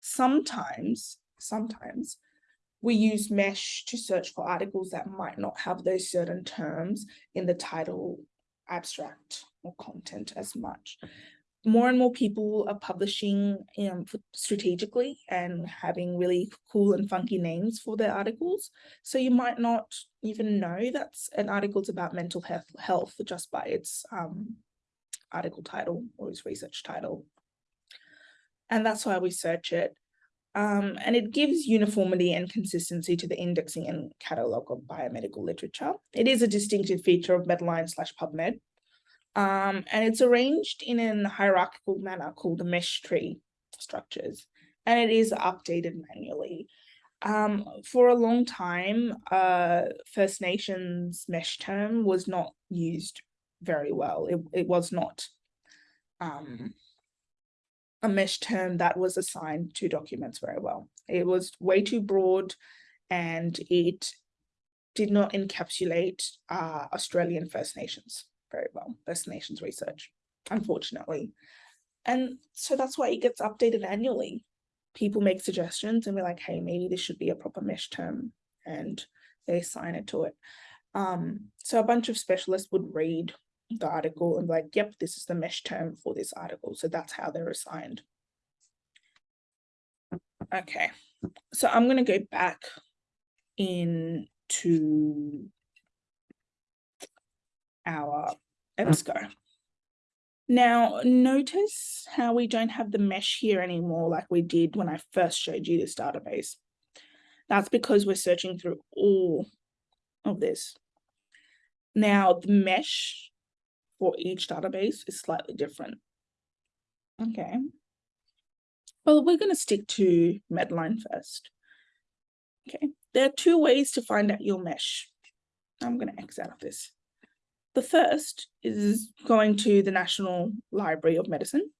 sometimes, sometimes we use mesh to search for articles that might not have those certain terms in the title abstract or content as much more and more people are publishing um, strategically and having really cool and funky names for their articles. So you might not even know that's an article's about mental health, health just by its um, article title or its research title. And that's why we search it. Um, and it gives uniformity and consistency to the indexing and catalogue of biomedical literature. It is a distinctive feature of Medline slash PubMed. Um, and it's arranged in an hierarchical manner called the mesh tree structures, and it is updated manually. Um, for a long time, uh, First Nations mesh term was not used very well. It, it was not um, a mesh term that was assigned to documents very well. It was way too broad and it did not encapsulate uh, Australian First Nations very well, First Nations research, unfortunately. And so that's why it gets updated annually. People make suggestions and we're like, hey, maybe this should be a proper mesh term, and they assign it to it. Um, so a bunch of specialists would read the article and like, yep, this is the mesh term for this article. So that's how they're assigned. Okay, so I'm going to go back into our EBSCO. Now, notice how we don't have the mesh here anymore like we did when I first showed you this database. That's because we're searching through all of this. Now, the mesh for each database is slightly different. Okay. Well, we're going to stick to Medline first. Okay, there are two ways to find out your mesh. I'm going to X out of this. The first is going to the National Library of Medicine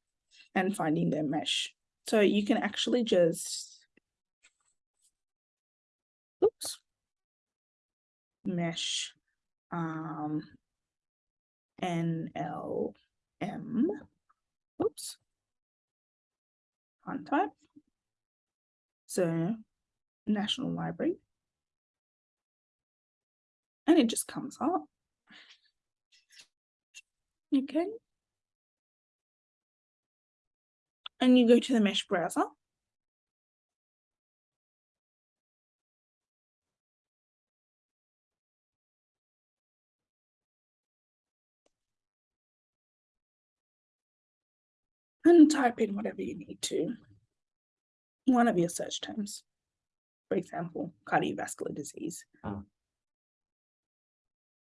and finding their mesh. So you can actually just, oops, mesh um, NLM, oops, font type. So National Library. And it just comes up. Okay. And you go to the mesh browser. And type in whatever you need to. One of your search terms. For example, cardiovascular disease. Oh.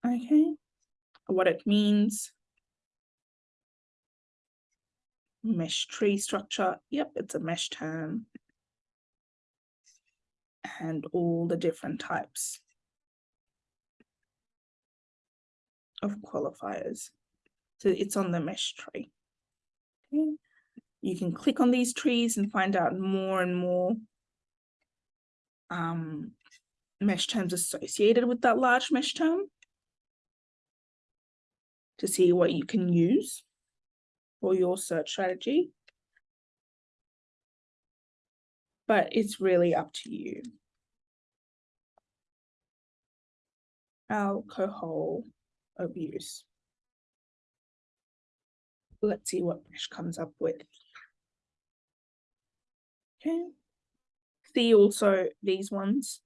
Okay. What it means, mesh tree structure. Yep, it's a mesh term. And all the different types of qualifiers. So it's on the mesh tree. Okay. You can click on these trees and find out more and more um, mesh terms associated with that large mesh term to see what you can use for your search strategy. But it's really up to you. Alcohol abuse. Let's see what Mesh comes up with. Okay. See also these ones.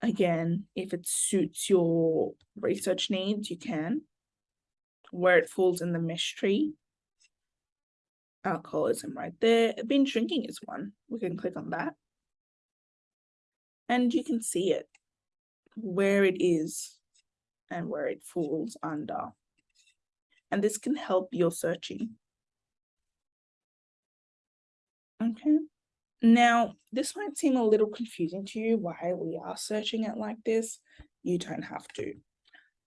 Again, if it suits your research needs, you can. Where it falls in the mesh tree, alcoholism right there. Binge drinking is one. We can click on that. And you can see it, where it is and where it falls under. And this can help your searching. Okay. Now, this might seem a little confusing to you why we are searching it like this. You don't have to.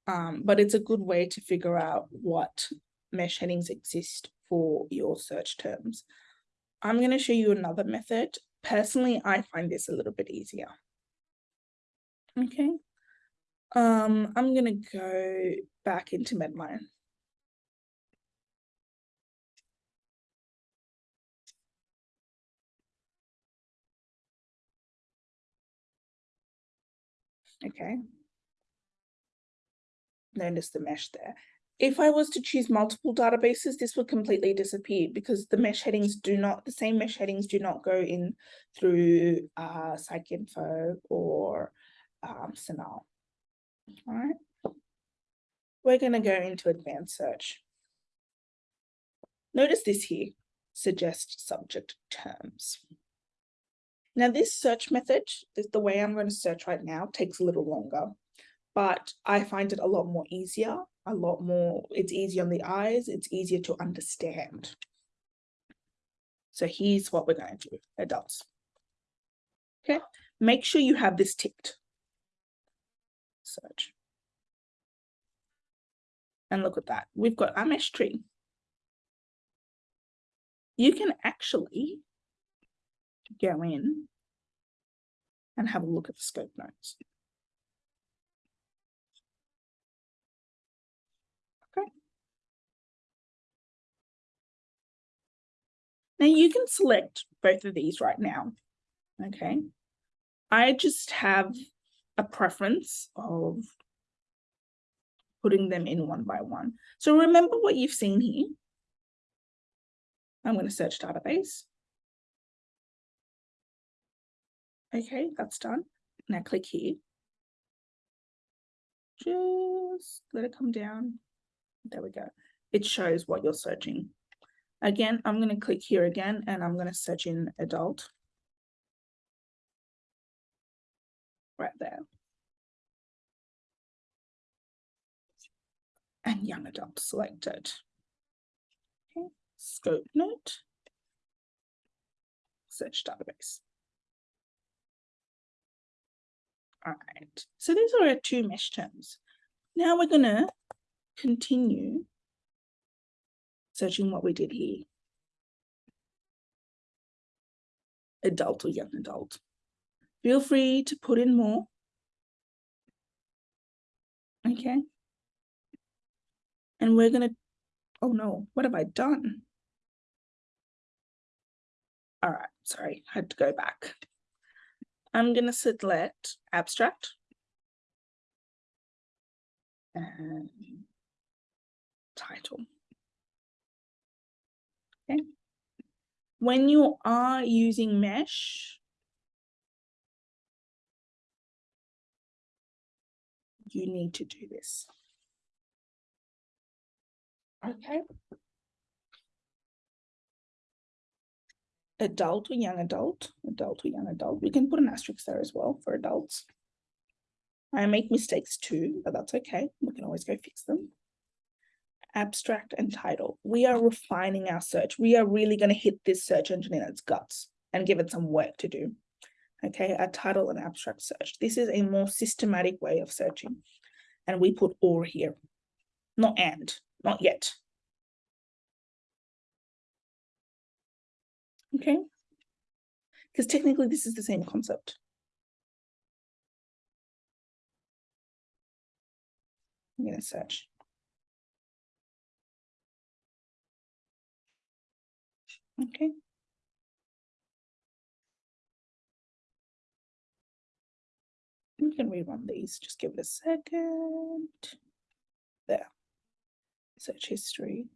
Um, but it's a good way to figure out what mesh headings exist for your search terms. I'm going to show you another method. Personally, I find this a little bit easier. Okay. Um, I'm going to go back into Medline. Okay. Notice the mesh there. if I was to choose multiple databases, this would completely disappear because the mesh headings do not, the same mesh headings do not go in through uh, PsycInfo or um, CINAHL. All right. We're going to go into advanced search. Notice this here, suggest subject terms. Now this search method, the way I'm going to search right now takes a little longer, but I find it a lot more easier, a lot more, it's easier on the eyes, it's easier to understand. So here's what we're going to do, adults. Okay, make sure you have this ticked. Search. And look at that, we've got our mesh tree. You can actually go in and have a look at the scope notes. Okay. Now you can select both of these right now. Okay. I just have a preference of putting them in one by one. So remember what you've seen here. I'm going to search database. Okay, that's done. Now click here. Just let it come down. There we go. It shows what you're searching. Again, I'm going to click here again and I'm going to search in adult. Right there. And young adult selected. Okay, scope note. Search database. All right, so these are our two mesh terms. Now we're going to continue searching what we did here. Adult or young adult. Feel free to put in more. Okay. And we're going to, oh no, what have I done? All right, sorry, I had to go back. I'm going to select abstract and title. Okay. When you are using mesh, you need to do this. Okay. Adult or young adult, adult or young adult. We can put an asterisk there as well for adults. I make mistakes too, but that's okay. We can always go fix them. Abstract and title. We are refining our search. We are really going to hit this search engine in its guts and give it some work to do. Okay, a title and abstract search. This is a more systematic way of searching. And we put or here, not and, not yet. Okay. Because technically this is the same concept. I'm going to search. Okay. We can rerun these, just give it a second. There. Search history.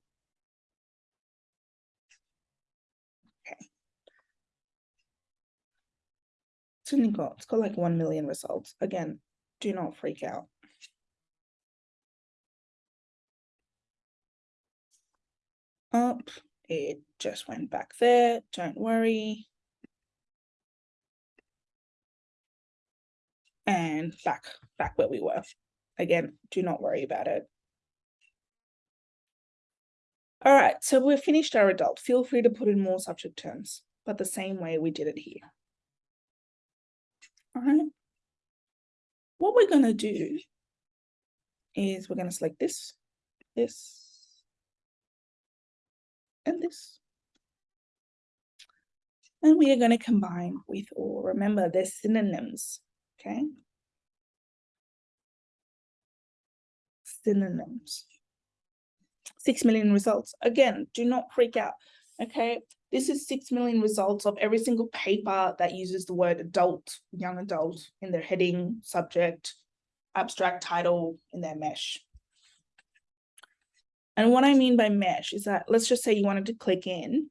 It's only got, it's got like 1 million results. Again, do not freak out. Up, it just went back there, don't worry. And back, back where we were. Again, do not worry about it. All right, so we've finished our adult. Feel free to put in more subject terms, but the same way we did it here. All right. What we're going to do is we're going to select this, this, and this. And we are going to combine with or. Remember, they're synonyms, okay? Synonyms. Six million results. Again, do not freak out, okay? This is 6 million results of every single paper that uses the word adult, young adult in their heading, subject, abstract title in their mesh. And what I mean by mesh is that, let's just say you wanted to click in.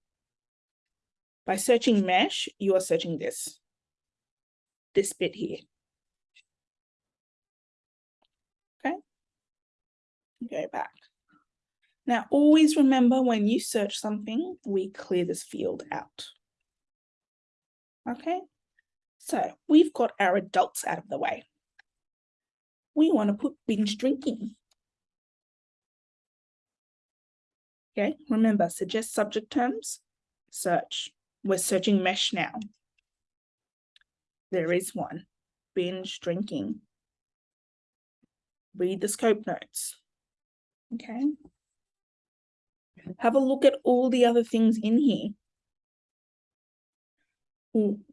By searching mesh, you are searching this, this bit here. Okay. Go back. Now, always remember when you search something, we clear this field out. Okay, so we've got our adults out of the way. We want to put binge drinking. Okay, remember, suggest subject terms, search. We're searching mesh now. There is one, binge drinking. Read the scope notes. Okay. Have a look at all the other things in here.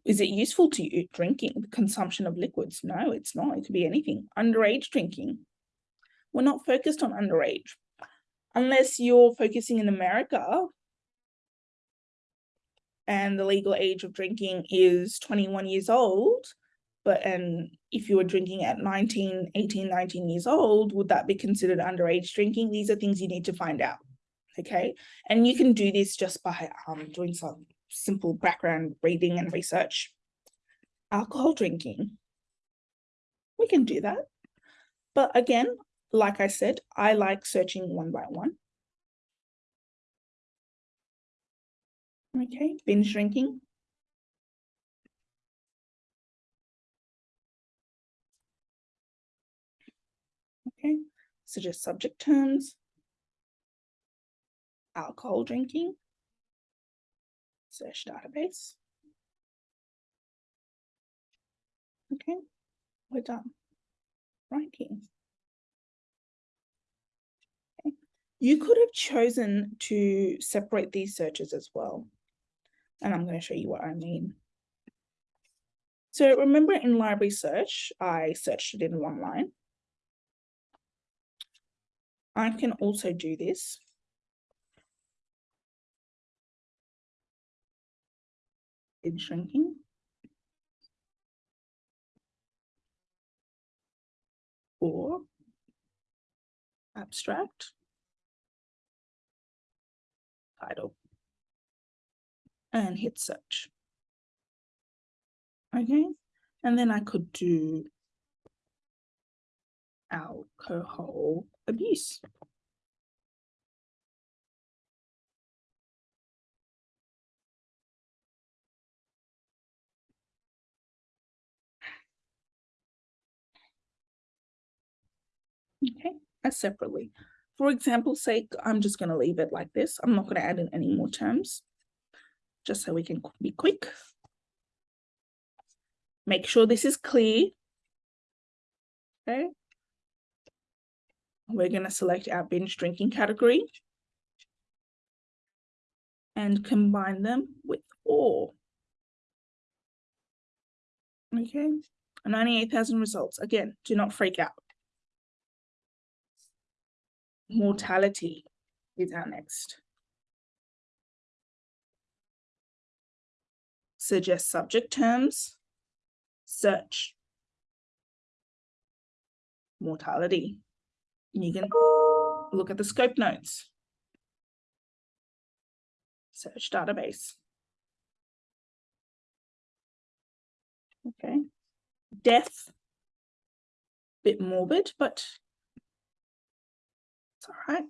Is it useful to you drinking, the consumption of liquids? No, it's not. It could be anything. Underage drinking. We're not focused on underage. Unless you're focusing in America and the legal age of drinking is 21 years old, but and if you were drinking at 19, 18, 19 years old, would that be considered underage drinking? These are things you need to find out okay? And you can do this just by um, doing some simple background reading and research. Alcohol drinking, we can do that. But again, like I said, I like searching one by one. Okay, binge drinking. Okay, suggest subject terms alcohol drinking, search database. Okay, we're done here. Okay. You could have chosen to separate these searches as well. And I'm going to show you what I mean. So remember in library search, I searched it in one line. I can also do this binge drinking. Or abstract title and hit search. Okay, and then I could do alcohol abuse. Okay, as separately. For example's sake, I'm just going to leave it like this. I'm not going to add in any more terms, just so we can be quick. Make sure this is clear. Okay. We're going to select our binge drinking category and combine them with or. Okay, 98,000 results. Again, do not freak out mortality is our next. Suggest subject terms, search, mortality. You can look at the scope notes, search database. Okay, death, bit morbid, but it's all right.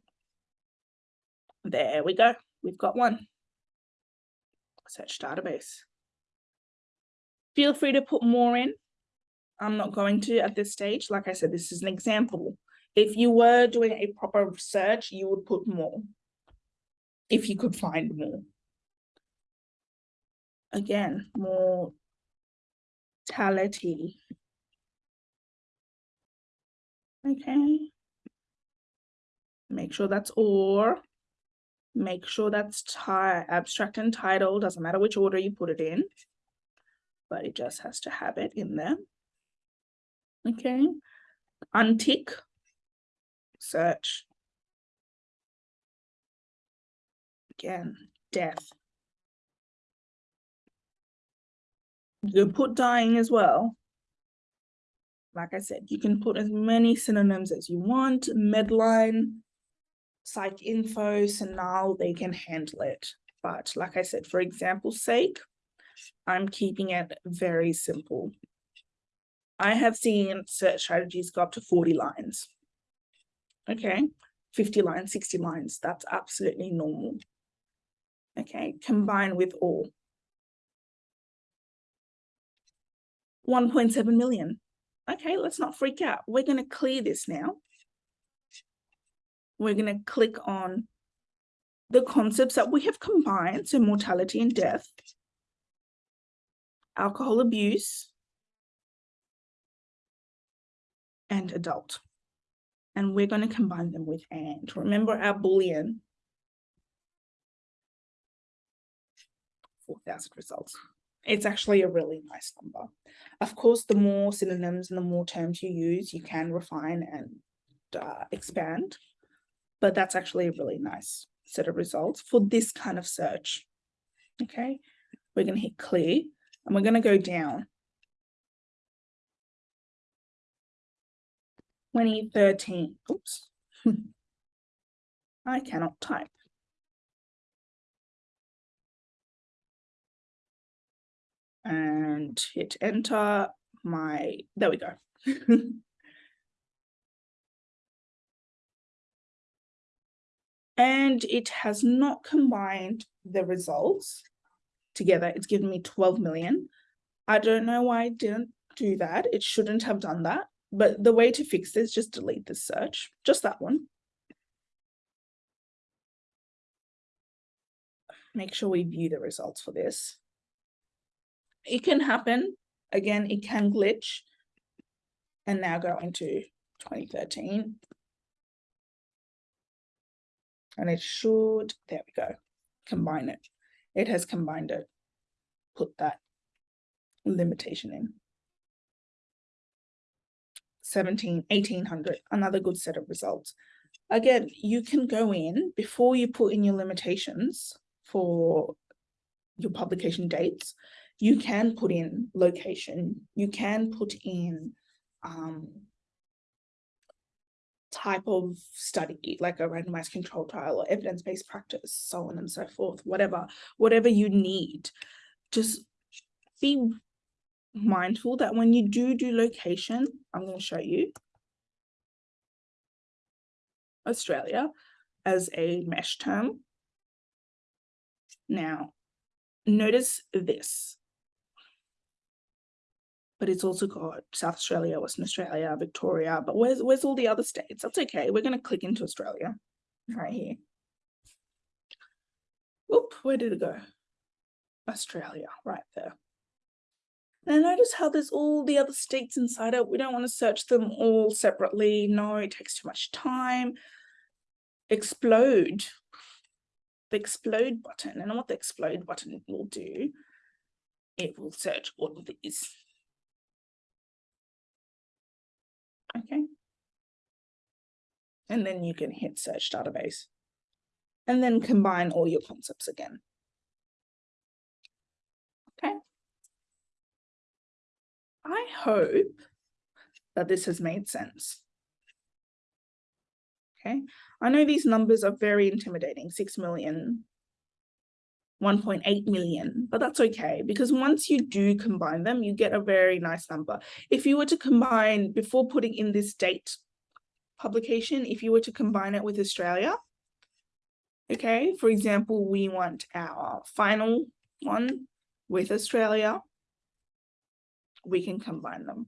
There we go. We've got one. Search database. Feel free to put more in. I'm not going to at this stage. Like I said, this is an example. If you were doing a proper search, you would put more. If you could find more. Again, more mortality. Okay. Make sure that's or. Make sure that's abstract and title. Doesn't matter which order you put it in. But it just has to have it in there. Okay. Untick. Search. Again, death. You can put dying as well. Like I said, you can put as many synonyms as you want. Medline, PsycInfo, so now they can handle it. But like I said, for example's sake, I'm keeping it very simple. I have seen search strategies go up to 40 lines. Okay, 50 lines, 60 lines, that's absolutely normal. Okay, combined with all. 1.7 million. Okay, let's not freak out. We're going to clear this now. We're going to click on the concepts that we have combined, so mortality and death, alcohol abuse, and adult. And we're going to combine them with and. Remember our Boolean, 4,000 results. It's actually a really nice number. Of course, the more synonyms and the more terms you use, you can refine and uh, expand, but that's actually a really nice set of results for this kind of search. Okay, we're going to hit clear and we're going to go down. 2013, oops, I cannot type. And hit enter my, there we go. and it has not combined the results together. It's given me 12 million. I don't know why it didn't do that. It shouldn't have done that. But the way to fix this, just delete the search, just that one. Make sure we view the results for this. It can happen. Again, it can glitch. And now go into 2013 and it should, there we go, combine it. It has combined it, put that limitation in. 17, 1800, another good set of results. Again, you can go in before you put in your limitations for your publication dates, you can put in location, you can put in um, type of study, like a randomized control trial or evidence-based practice, so on and so forth, whatever, whatever you need, just be mindful that when you do do location, I'm going to show you Australia as a mesh term. Now, notice this but it's also got South Australia, Western Australia, Victoria, but where's, where's all the other states? That's okay. We're going to click into Australia right here. Oop, where did it go? Australia, right there. Now notice how there's all the other states inside it. We don't want to search them all separately. No, it takes too much time. Explode. The explode button. And what the explode button will do, it will search all of these Okay. And then you can hit search database and then combine all your concepts again. Okay. I hope that this has made sense. Okay. I know these numbers are very intimidating, 6 million, 1.8 million, but that's okay because once you do combine them, you get a very nice number. If you were to combine, before putting in this date publication, if you were to combine it with Australia, okay, for example, we want our final one with Australia, we can combine them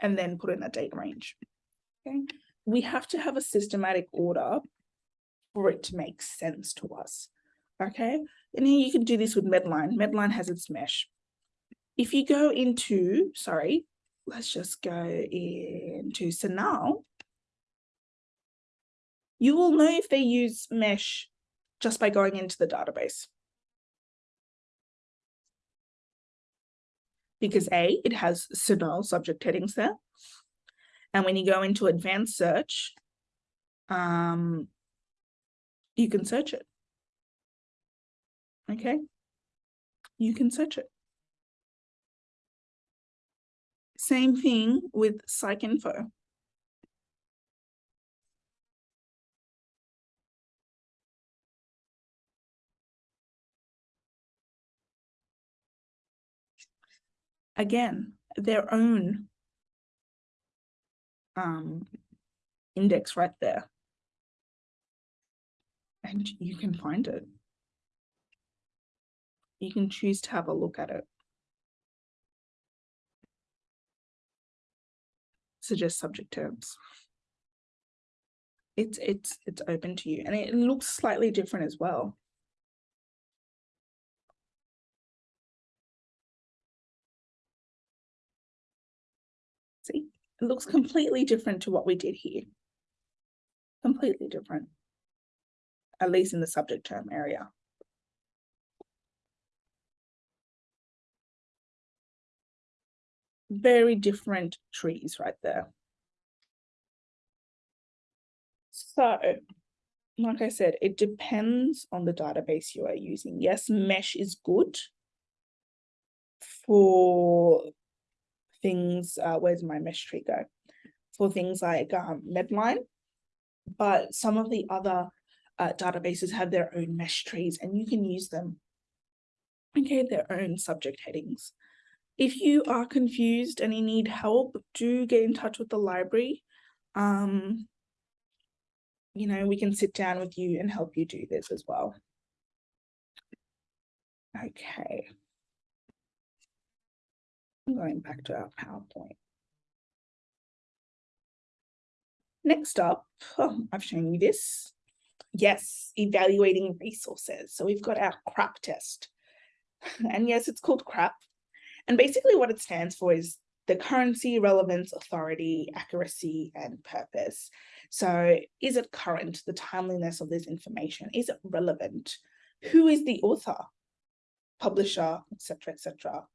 and then put in a date range, okay? We have to have a systematic order for it to make sense to us okay? And you can do this with Medline. Medline has its mesh. If you go into, sorry, let's just go into CINAHL, you will know if they use mesh just by going into the database. Because A, it has CINAHL subject headings there. And when you go into advanced search, um, you can search it Okay. You can search it. Same thing with PsycInfo. Again, their own um, index right there. And you can find it. You can choose to have a look at it. Suggest subject terms. It's it's it's open to you and it looks slightly different as well. See, it looks completely different to what we did here. Completely different. At least in the subject term area. Very different trees right there. So, like I said, it depends on the database you are using. Yes, mesh is good for things, uh, where's my mesh tree go? For things like um, Medline, but some of the other uh, databases have their own mesh trees and you can use them. Okay, their own subject headings. If you are confused and you need help, do get in touch with the library. Um, you know, we can sit down with you and help you do this as well. Okay. I'm Going back to our PowerPoint. Next up, oh, I've shown you this. Yes, evaluating resources. So we've got our CRAP test. And yes, it's called CRAP. And basically what it stands for is the currency, relevance, authority, accuracy, and purpose. So is it current, the timeliness of this information? Is it relevant? Who is the author, publisher, etc., etc.?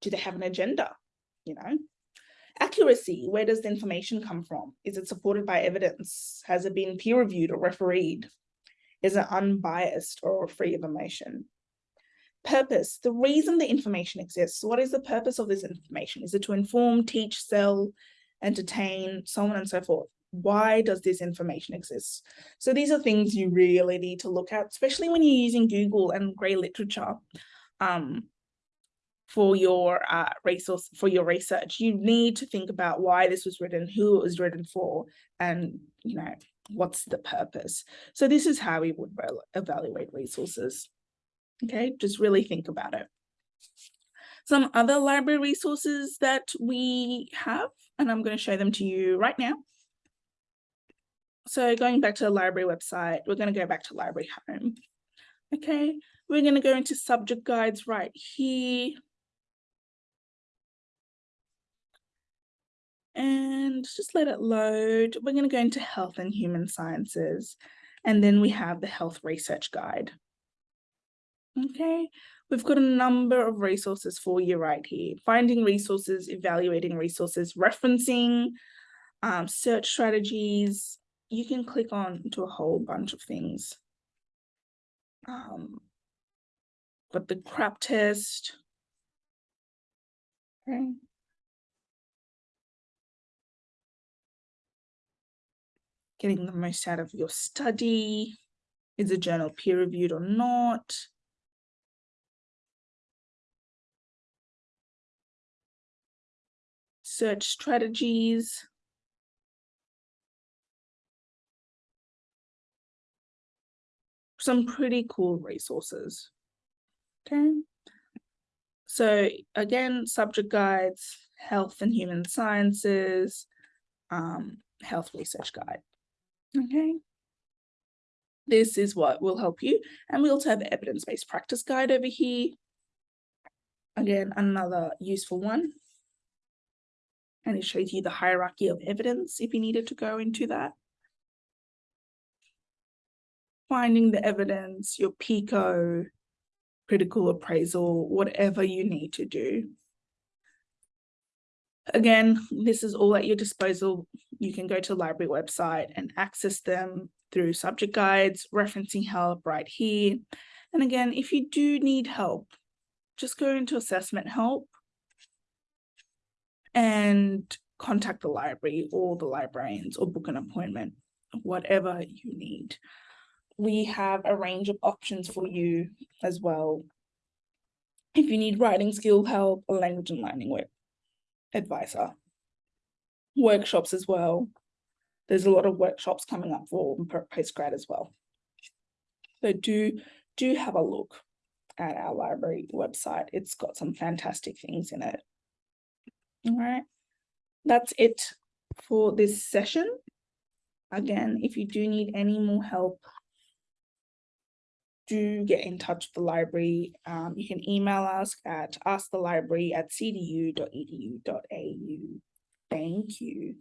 do they have an agenda? You know, accuracy, where does the information come from? Is it supported by evidence? Has it been peer reviewed or refereed? Is it unbiased or free of emotion? Purpose, the reason the information exists. What is the purpose of this information? Is it to inform, teach, sell, entertain, so on and so forth? Why does this information exist? So these are things you really need to look at, especially when you're using Google and grey literature. Um, for your uh, resource for your research you need to think about why this was written who it was written for and you know what's the purpose so this is how we would evaluate resources okay just really think about it. Some other library resources that we have and i'm going to show them to you right now. So going back to the library website we're going to go back to library home. Okay we're going to go into subject guides right here. And just let it load. We're going to go into health and human sciences, and then we have the health research guide. Okay, we've got a number of resources for you right here. Finding resources, evaluating resources, referencing, um, search strategies. You can click on to a whole bunch of things. Um, but the CRAP test. Okay. getting the most out of your study. Is the journal peer reviewed or not? Search strategies. Some pretty cool resources. Okay. So again, subject guides, health and human sciences, um, health research guide. Okay. This is what will help you. And we also have evidence-based practice guide over here. Again, another useful one. And it shows you the hierarchy of evidence if you needed to go into that. Finding the evidence, your PICO, critical appraisal, whatever you need to do. Again, this is all at your disposal. You can go to the library website and access them through subject guides, referencing help right here. And again, if you do need help, just go into assessment help and contact the library or the librarians or book an appointment, whatever you need. We have a range of options for you as well If you need writing skill help, a language and learning work advisor. Workshops as well. There's a lot of workshops coming up for postgrad as well. So do do have a look at our library website. It's got some fantastic things in it. All right, that's it for this session. Again, if you do need any more help, do get in touch with the library. Um, you can email us at askthelibrary at cdu.edu.au. Thank you.